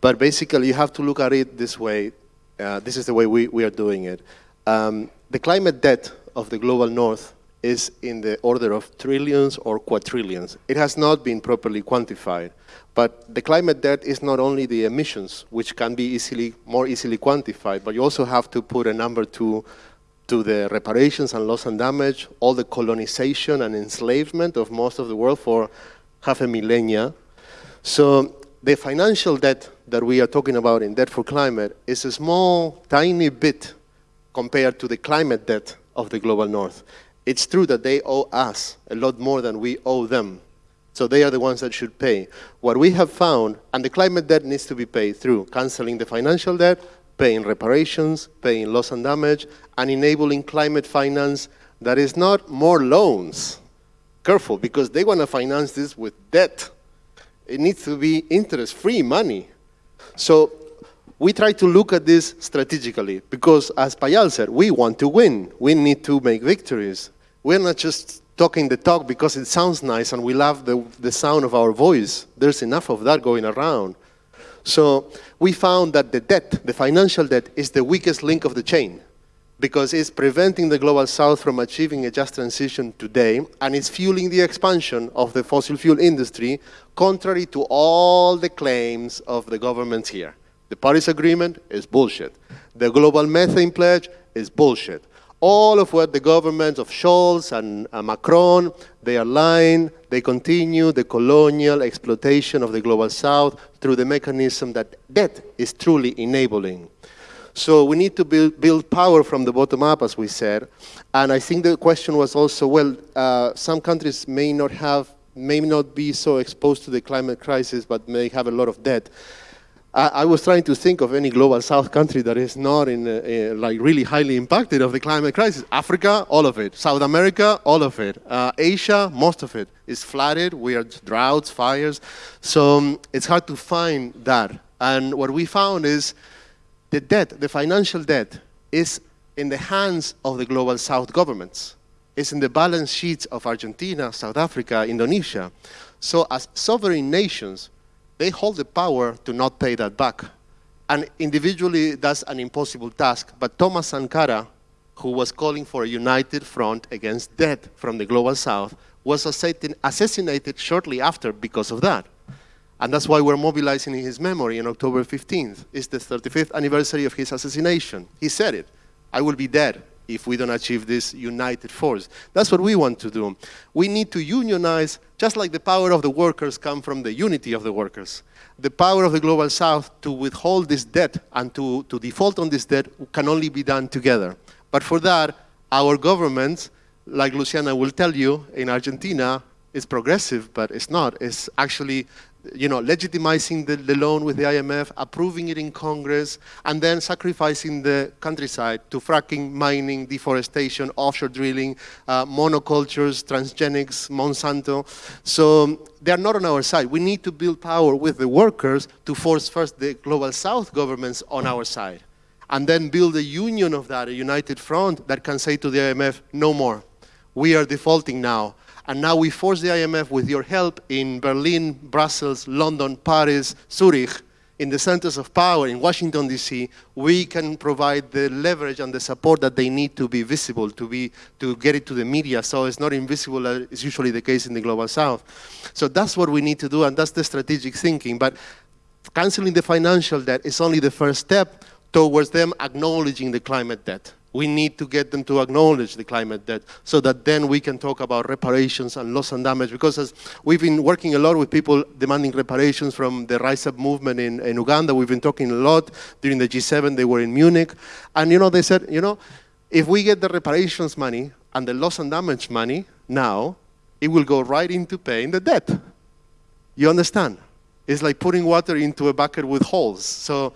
But basically, you have to look at it this way. Uh, this is the way we, we are doing it. Um, the climate debt of the global north is in the order of trillions or quadrillions. It has not been properly quantified. But the climate debt is not only the emissions, which can be easily, more easily quantified, but you also have to put a number to, to the reparations and loss and damage, all the colonization and enslavement of most of the world for half a millennia. So the financial debt that we are talking about in Debt for Climate is a small, tiny bit compared to the climate debt of the global north. It's true that they owe us a lot more than we owe them. So they are the ones that should pay. What we have found, and the climate debt needs to be paid through canceling the financial debt, paying reparations, paying loss and damage, and enabling climate finance that is not more loans. Careful, because they want to finance this with debt. It needs to be interest-free money. So we try to look at this strategically because, as Payal said, we want to win. We need to make victories. We're not just talking the talk because it sounds nice and we love the, the sound of our voice. There's enough of that going around. So we found that the debt, the financial debt, is the weakest link of the chain because it's preventing the Global South from achieving a just transition today, and it's fueling the expansion of the fossil fuel industry, contrary to all the claims of the governments here. The Paris Agreement is bullshit. The Global Methane Pledge is bullshit. All of what the governments of Scholz and Macron, they are lying, they continue the colonial exploitation of the Global South through the mechanism that debt is truly enabling. So we need to build, build power from the bottom up, as we said. And I think the question was also, well, uh, some countries may not have, may not be so exposed to the climate crisis, but may have a lot of debt. I, I was trying to think of any global south country that is not in, uh, like really highly impacted of the climate crisis. Africa, all of it. South America, all of it. Uh, Asia, most of it is flooded. We are droughts, fires. So um, it's hard to find that. And what we found is the debt, the financial debt, is in the hands of the global south governments. It's in the balance sheets of Argentina, South Africa, Indonesia. So as sovereign nations, they hold the power to not pay that back. And individually, that's an impossible task. But Thomas Sankara, who was calling for a united front against debt from the global south, was assassinated shortly after because of that. And that's why we're mobilizing in his memory on October 15th. It's the 35th anniversary of his assassination. He said it, I will be dead if we don't achieve this united force. That's what we want to do. We need to unionize, just like the power of the workers come from the unity of the workers. The power of the Global South to withhold this debt and to, to default on this debt can only be done together. But for that, our governments, like Luciana will tell you, in Argentina, is progressive, but it's not. It's actually you know, legitimizing the, the, loan with the IMF, approving it in Congress, and then sacrificing the countryside to fracking, mining, deforestation, offshore drilling, uh, monocultures, transgenics, Monsanto. So they're not on our side. We need to build power with the workers to force first the global south governments on our side, and then build a union of that, a united front that can say to the IMF, no more. We are defaulting now and now we force the IMF with your help in Berlin, Brussels, London, Paris, Zurich, in the centers of power in Washington, D.C., we can provide the leverage and the support that they need to be visible, to, be, to get it to the media, so it's not invisible as is usually the case in the Global South. So that's what we need to do, and that's the strategic thinking. But canceling the financial debt is only the first step towards them acknowledging the climate debt. We need to get them to acknowledge the climate debt so that then we can talk about reparations and loss and damage because as we've been working a lot with people demanding reparations from the Rise Up movement in, in Uganda. We've been talking a lot during the G7. They were in Munich. And, you know, they said, you know, if we get the reparations money and the loss and damage money now, it will go right into paying the debt. You understand? It's like putting water into a bucket with holes. So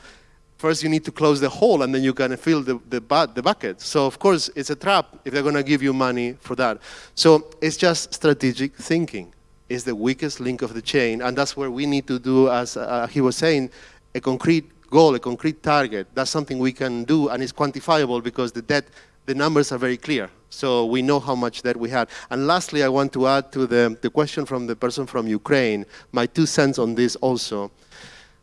first you need to close the hole and then you can fill the, the, the bucket. So of course it's a trap if they're going to give you money for that. So it's just strategic thinking. It's the weakest link of the chain and that's where we need to do, as uh, he was saying, a concrete goal, a concrete target. That's something we can do and it's quantifiable because the debt, the numbers are very clear. So we know how much debt we had. And lastly, I want to add to the, the question from the person from Ukraine, my two cents on this also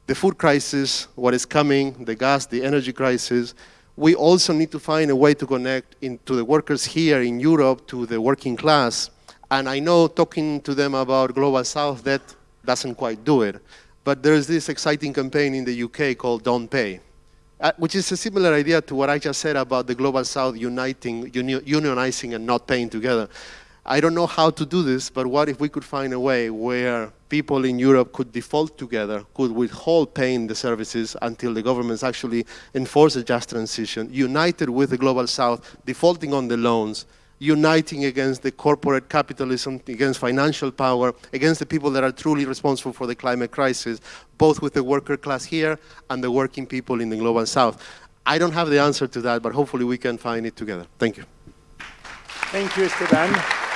the food crisis, what is coming, the gas, the energy crisis, we also need to find a way to connect into the workers here in Europe to the working class. And I know talking to them about Global South, that doesn't quite do it. But there's this exciting campaign in the UK called Don't Pay, uh, which is a similar idea to what I just said about the Global South uniting, unionizing and not paying together. I don't know how to do this, but what if we could find a way where people in Europe could default together, could withhold paying the services until the governments actually enforce a just transition, united with the Global South, defaulting on the loans, uniting against the corporate capitalism, against financial power, against the people that are truly responsible for the climate crisis, both with the worker class here and the working people in the Global South. I don't have the answer to that, but hopefully we can find it together. Thank you. Thank you, Esteban.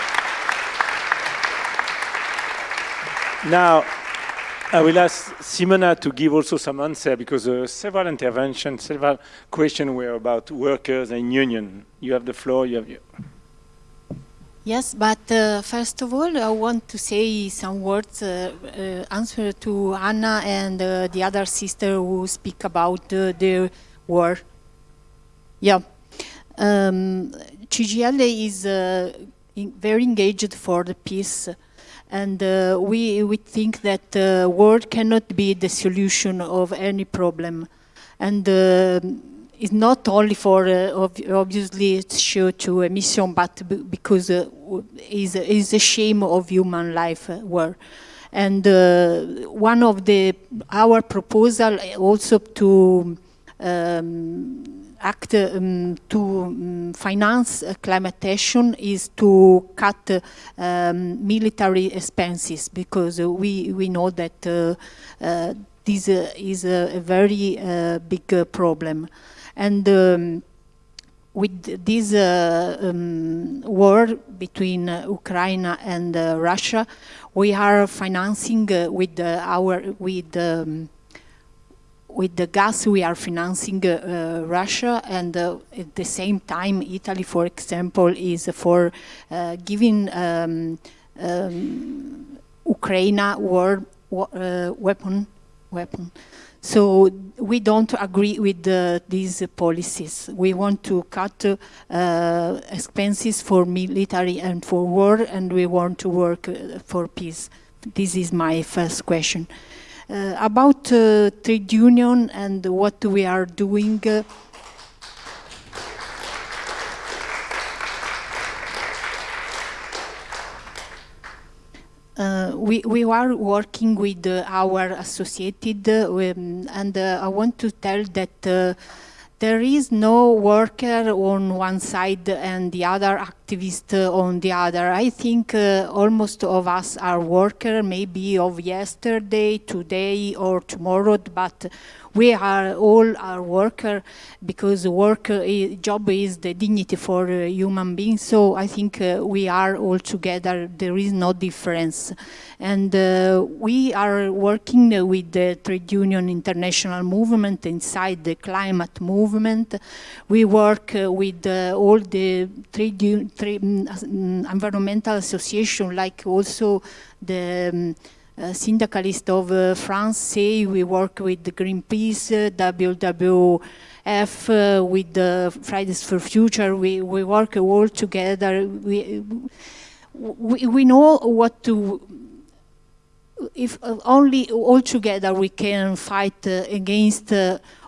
Now, I will ask Simona to give also some answer because uh, several interventions, several questions were about workers and union. You have the floor. You have your Yes, but uh, first of all, I want to say some words, uh, uh, answer to Anna and uh, the other sister who speak about uh, the war. Yeah, um, CGIL is uh, very engaged for the peace, and we we think that war cannot be the solution of any problem, and is not only for uh, obviously it's to emission, but because uh, is is a shame of human life uh, war. And uh, one of the our proposal also to um, act um, to um, finance uh, climate action is to cut um, military expenses because uh, we we know that this is a, very big problem. And um, with this uh, um, war between uh, Ukraine and uh, Russia, we are financing uh, with our with um, with the gas we are financing uh, Russia and uh, at the same time Italy for example is for giving um, um, Ukraine war weapon weapon so we don't agree with uh, these policies. We want to cut uh, expenses for military and for war, and we want to work uh, for peace. This is my first question. Uh, about uh, trade union and what we are doing uh, Uh, we, we are working with uh, our associated uh, and uh, I want to tell that there is no worker on one side and the other activist on the other. I think uh, almost of us are worker, maybe of yesterday, today or tomorrow, but we are all are worker because work is, job is the dignity for human beings. So I think uh, we are all together. There is no difference. And uh, we are working with the trade union international movement inside the climate movement. We work uh, with uh, all the trade, trade um, environmental association like also the um, uh, syndicalists of uh, France say we work with the Greenpeace, WWF, uh, with the Fridays for Future. We, we work all together. We, we, we know what to, if only all together we can fight against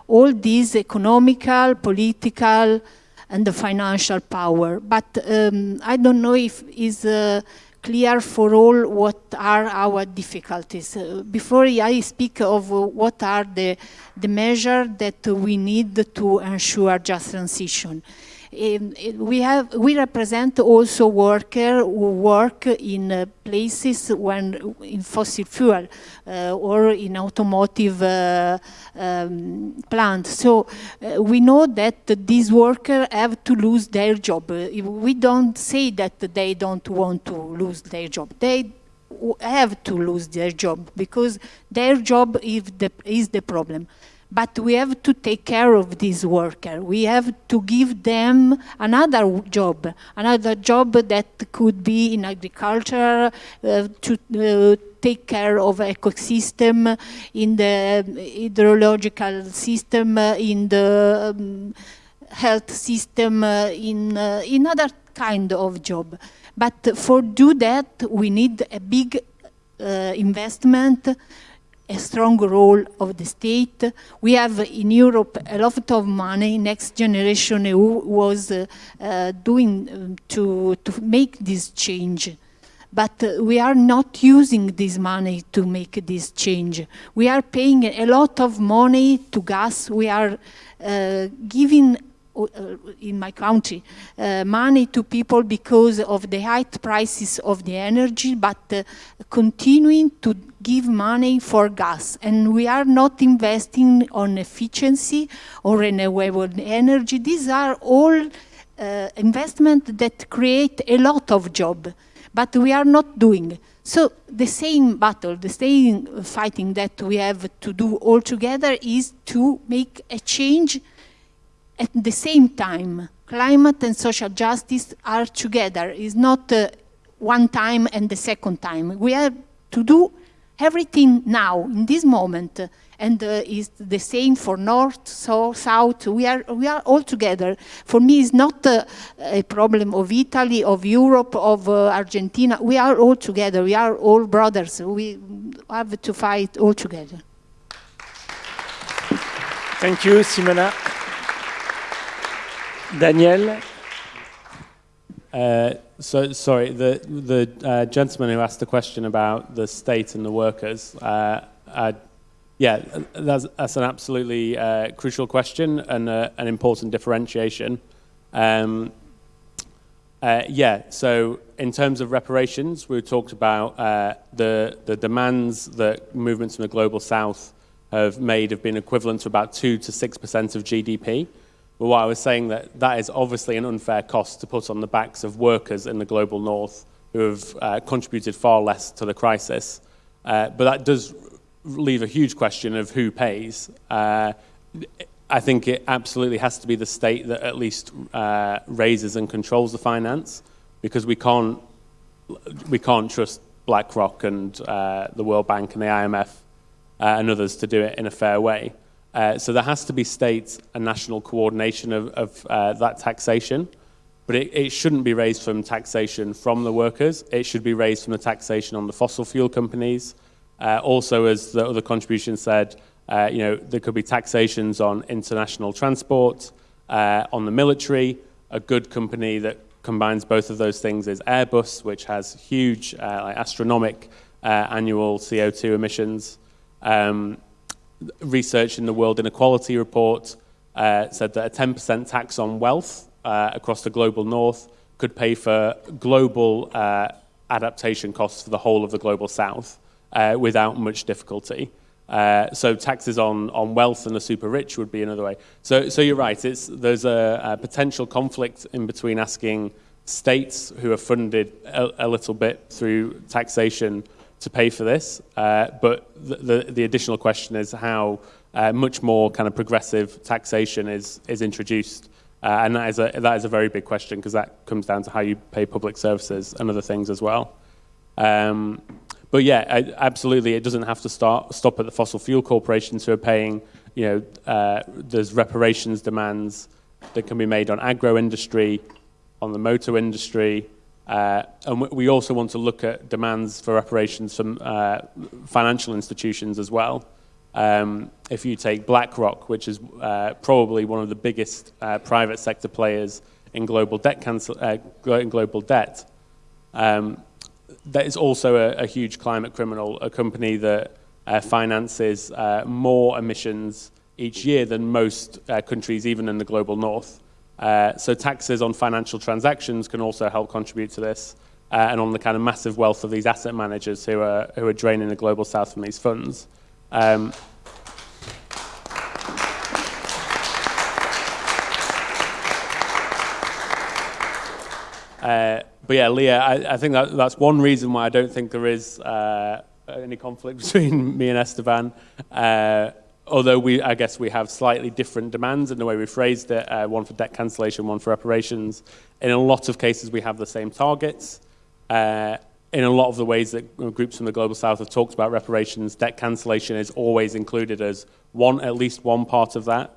all these economical, political, and the financial power. But um, I don't know if is uh, clear for all what are our difficulties. Uh, before I speak of uh, what are the, the measures that we need to ensure just transition. Um, we have we represent also workers who work in uh, places when in fossil fuel uh, or in automotive uh, um, plants. So we know that these workers have to lose their job. we don't say that they don't want to lose their job. They have to lose their job because their job is the, is the problem. But we have to take care of these workers. We have to give them another job, another job that could be in agriculture, uh, to uh, take care of ecosystem, in the hydrological system, in the um, health system, uh, in, uh, in other kind of job. But for do that, we need a big uh, investment, a strong role of the state. We have in Europe a lot of money. Next Generation EU was uh, uh, doing um, to, to make this change. But uh, we are not using this money to make this change. We are paying a lot of money to gas. We are uh, giving uh, in my country uh, money to people because of the high prices of the energy, but uh, continuing to give money for gas. And we are not investing on efficiency or renewable energy. These are all uh, investments that create a lot of job, but we are not doing. So the same battle, the same fighting that we have to do all together is to make a change at the same time, climate and social justice are together. It's not uh, one time and the second time. We have to do everything now, in this moment, and uh, it's the same for North, South, South. We are, we are all together. For me, it's not uh, a problem of Italy, of Europe, of uh, Argentina. We are all together. We are all brothers. We have to fight all together. Thank you, Simona. Daniel? Uh, so sorry, the the uh, gentleman who asked the question about the state and the workers. Uh, yeah, that's, that's an absolutely uh, crucial question and an important differentiation. Um, yeah, so in terms of reparations, we talked about the the demands that movements in the global south have made have been equivalent to about two to six percent of GDP. What I was saying that that is obviously an unfair cost to put on the backs of workers in the global north who have uh, contributed far less to the crisis. Uh, but that does leave a huge question of who pays. Uh, I think it absolutely has to be the state that at least uh, raises and controls the finance because we can't, we can't trust BlackRock and uh, the World Bank and the IMF uh, and others to do it in a fair way. Uh, so there has to be state and national coordination of, of uh, that taxation, but it, it, shouldn't be raised from taxation from the workers. It should be raised from the taxation on the fossil fuel companies. Uh, also, as the other contribution said, uh, you know, there could be taxations on international transport, uh, on the military. A good company that combines both of those things is Airbus, which has huge, like astronomic annual CO2 emissions. Um, research in the World Inequality Report uh, said that a 10% tax on wealth uh, across the global north could pay for global uh, adaptation costs for the whole of the global south uh, without much difficulty. Uh, so taxes on, on wealth and the super rich would be another way. So, so you're right, it's, there's a, a potential conflict in between asking states who are funded a, a little bit through taxation to pay for this. Uh, but the, the, the, additional question is how uh, much more kind of progressive taxation is, is introduced. Uh, and that is, a, that is a very big question because that comes down to how you pay public services and other things as well. Um, but yeah, I, absolutely, it doesn't have to start, stop at the fossil fuel corporations who are paying, you know, uh, there's reparations demands that can be made on agro industry, on the motor industry, uh, and we also want to look at demands for reparations from uh, financial institutions as well. Um, if you take BlackRock, which is uh, probably one of the biggest uh, private sector players in global debt, cancel, uh, in global debt um, that is also a, a, huge climate criminal, a company that uh, finances more emissions each year than most countries, even in the global north. Uh, so taxes on financial transactions can also help contribute to this, uh, and on the kind of massive wealth of these asset managers who are, who are draining the global south from these funds. Um, uh, but yeah, Leah, I, I think that, that's one reason why I don't think there is uh, any conflict between me and Esteban. Uh, although we, I guess we have slightly different demands in the way we phrased it, uh, one for debt cancellation, one for reparations. In a lot of cases, we have the same targets. Uh, in a lot of the ways that groups from the Global South have talked about reparations, debt cancellation is always included as one, at least one part of that.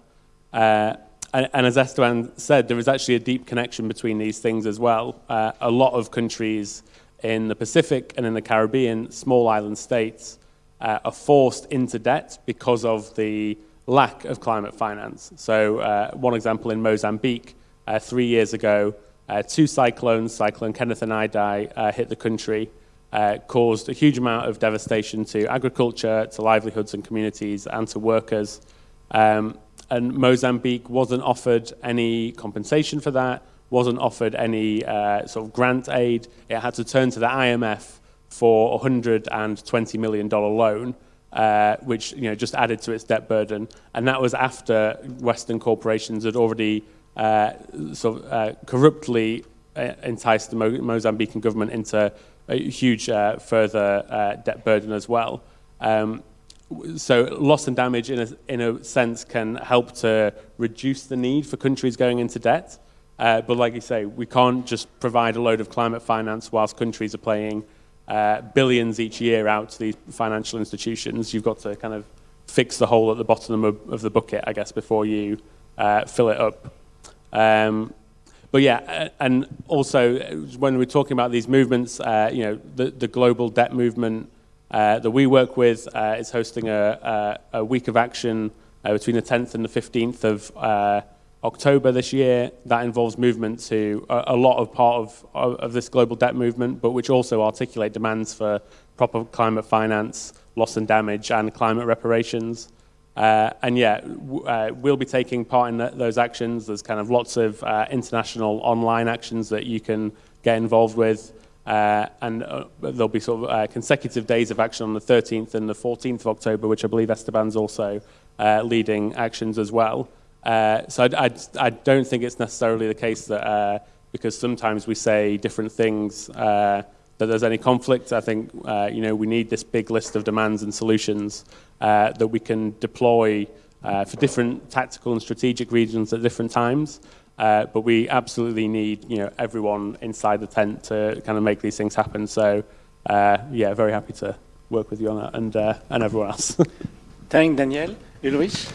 Uh, and, and, as Esteban said, there is actually a deep connection between these things as well. Uh, a lot of countries in the Pacific and in the Caribbean, small island states, uh, are forced into debt because of the lack of climate finance. So uh, one example in Mozambique, uh, three years ago, uh, two cyclones, Cyclone Kenneth and Idai, uh, hit the country, caused a huge amount of devastation to agriculture, to livelihoods and communities, and to workers. Um, and Mozambique wasn't offered any compensation for that, wasn't offered any uh, sort of grant aid. It had to turn to the IMF for a $120 million loan, uh, which you know, just added to its debt burden. And that was after Western corporations had already uh, sort of, uh, corruptly uh, enticed the Mo Mozambican government into a huge uh, further debt burden as well. Um, so loss and damage in a, in a sense can help to reduce the need for countries going into debt. Uh, but like you say, we can't just provide a load of climate finance whilst countries are paying uh, billions each year out to these financial institutions. You've got to kind of fix the hole at the bottom of, of the bucket, I guess, before you uh, fill it up. Um, but yeah, and also when we're talking about these movements, uh, you know, the, the global debt movement uh, that we work with uh, is hosting a, a, a, week of action uh, between the 10th and the 15th of uh, October this year. That involves movement to a, a lot of part of, of, of, this global debt movement, but which also articulate demands for proper climate finance, loss and damage, and climate reparations. Uh, and yeah, uh, we'll be taking part in those actions. There's kind of lots of international online actions that you can get involved with. Uh, and uh, there'll be sort of uh, consecutive days of action on the 13th and the 14th of October, which I believe Esteban's also uh, leading actions as well. Uh, so I, I, I, don't think it's necessarily the case that uh, because sometimes we say different things that there's any conflict. I think you know we need this big list of demands and solutions that we can deploy for different tactical and strategic regions at different times. Uh, but we absolutely need you know everyone inside the tent to kind of make these things happen. So uh, yeah, very happy to work with you on that and uh, and everyone else. Thank Daniel. Ulrich.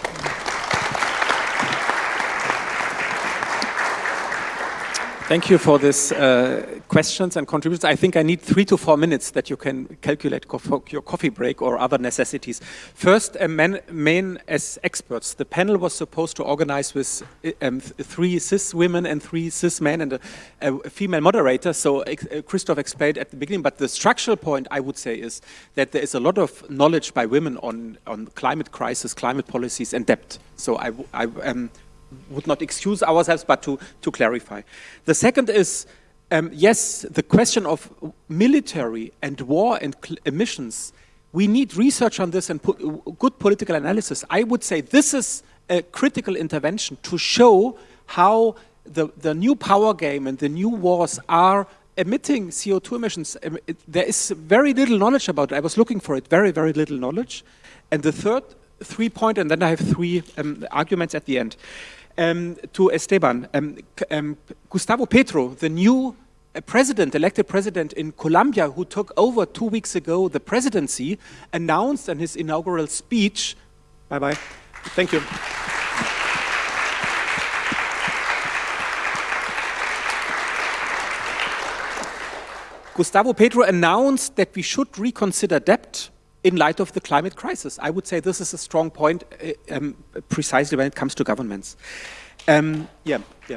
Thank you for these uh, questions and contributions. I think I need three to four minutes that you can calculate co your coffee break or other necessities. First, men, men as experts. The panel was supposed to organize with uh, um, three cis women and three cis men and a, a female moderator. So uh, Christoph explained at the beginning, but the structural point I would say is that there is a lot of knowledge by women on, on climate crisis, climate policies and debt. So I, I um, would not excuse ourselves, but to, to clarify. The second is, um, yes, the question of military and war and emissions, we need research on this and good political analysis. I would say this is a critical intervention to show how the, the new power game and the new wars are emitting CO2 emissions. Um, there is very little knowledge about it. I was looking for it, very, very little knowledge. And the third three point, and then I have three um, arguments at the end. Um, to Esteban, um, um, Gustavo Petro, the new uh, president, elected president in Colombia, who took over two weeks ago the presidency, announced in his inaugural speech, bye-bye, thank you. Gustavo Petro announced that we should reconsider debt in light of the climate crisis. I would say this is a strong point uh, um, precisely when it comes to governments. Um, yeah, yeah.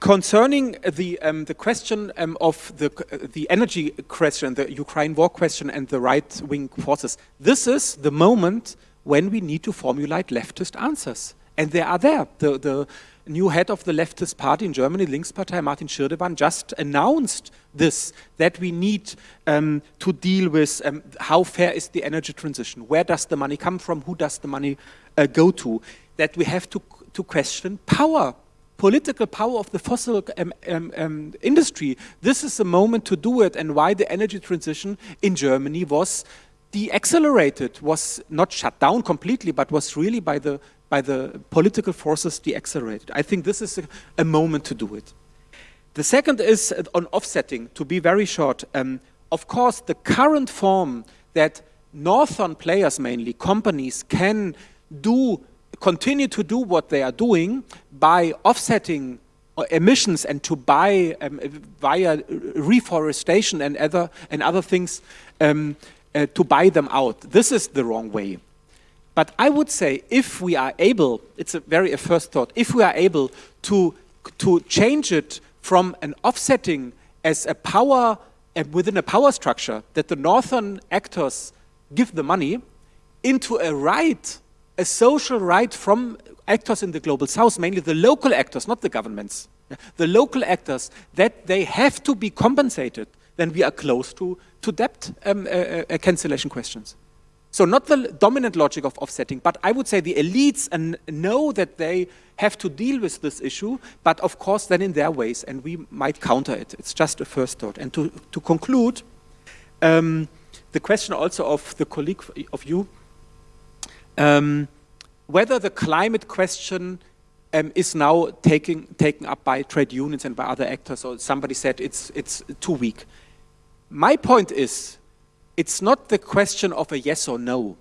Concerning the, um, the question um, of the, the energy question, the Ukraine war question and the right-wing forces, this is the moment when we need to formulate leftist answers. And they are there. The, the new head of the leftist party in Germany, Linkspartei, Martin Schirdewan, just announced this, that we need um, to deal with um, how fair is the energy transition, where does the money come from, who does the money uh, go to, that we have to, to question power, political power of the fossil um, um, um, industry. This is the moment to do it and why the energy transition in Germany was de-accelerated, was not shut down completely, but was really by the by the political forces deaccelerated. I think this is a, a, moment to do it. The second is on offsetting, to be very short. Um, of course, the current form that northern players mainly, companies, can do continue to do what they are doing by offsetting uh, emissions and to buy um, via reforestation and other and other things um, uh, to buy them out. This is the wrong way. But I would say if we are able, it's a very a first thought, if we are able to to change it from an offsetting as a power uh, within a power structure that the northern actors give the money into a right, a social right from actors in the global south, mainly the local actors, not the governments, the local actors, that they have to be compensated, then we are close to, to debt um, uh, uh, cancellation questions. So not the dominant logic of offsetting, but I would say the elites and know that they have to deal with this issue, but of course then in their ways, and we might counter it. It's just a first thought. And to, to conclude, um, the question also of the colleague of you, um, whether the climate question um, is now taking, taken up by trade unions and by other actors, or somebody said it's, it's too weak. My point is, it's not the question of a yes or no.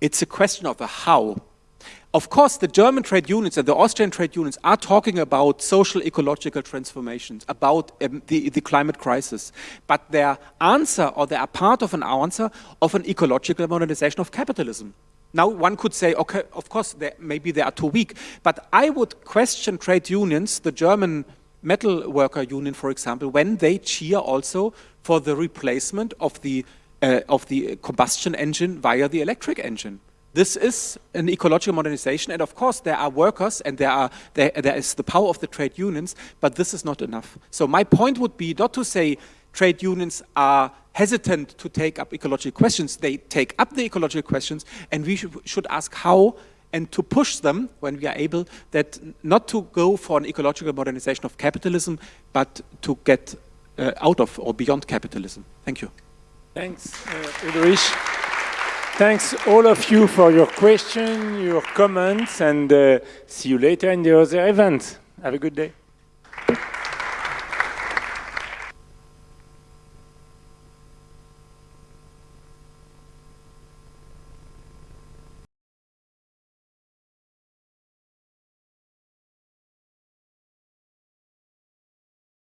It's a question of a how. Of course, the German trade unions and the Austrian trade unions are talking about social ecological transformations, about um, the, the climate crisis. But their answer, or they are part of an answer, of an ecological modernization of capitalism. Now, one could say, okay, of course, they, maybe they are too weak. But I would question trade unions, the German metal worker union, for example, when they cheer also for the replacement of the uh, of the combustion engine via the electric engine. This is an ecological modernization, and of course there are workers and there, are, there, there is the power of the trade unions, but this is not enough. So my point would be not to say trade unions are hesitant to take up ecological questions. They take up the ecological questions, and we should, should ask how and to push them when we are able that not to go for an ecological modernization of capitalism, but to get uh, out of or beyond capitalism. Thank you. Thanks, uh, Ulrich. Thanks all of you for your question, your comments, and uh, see you later in the other events. Have a good day.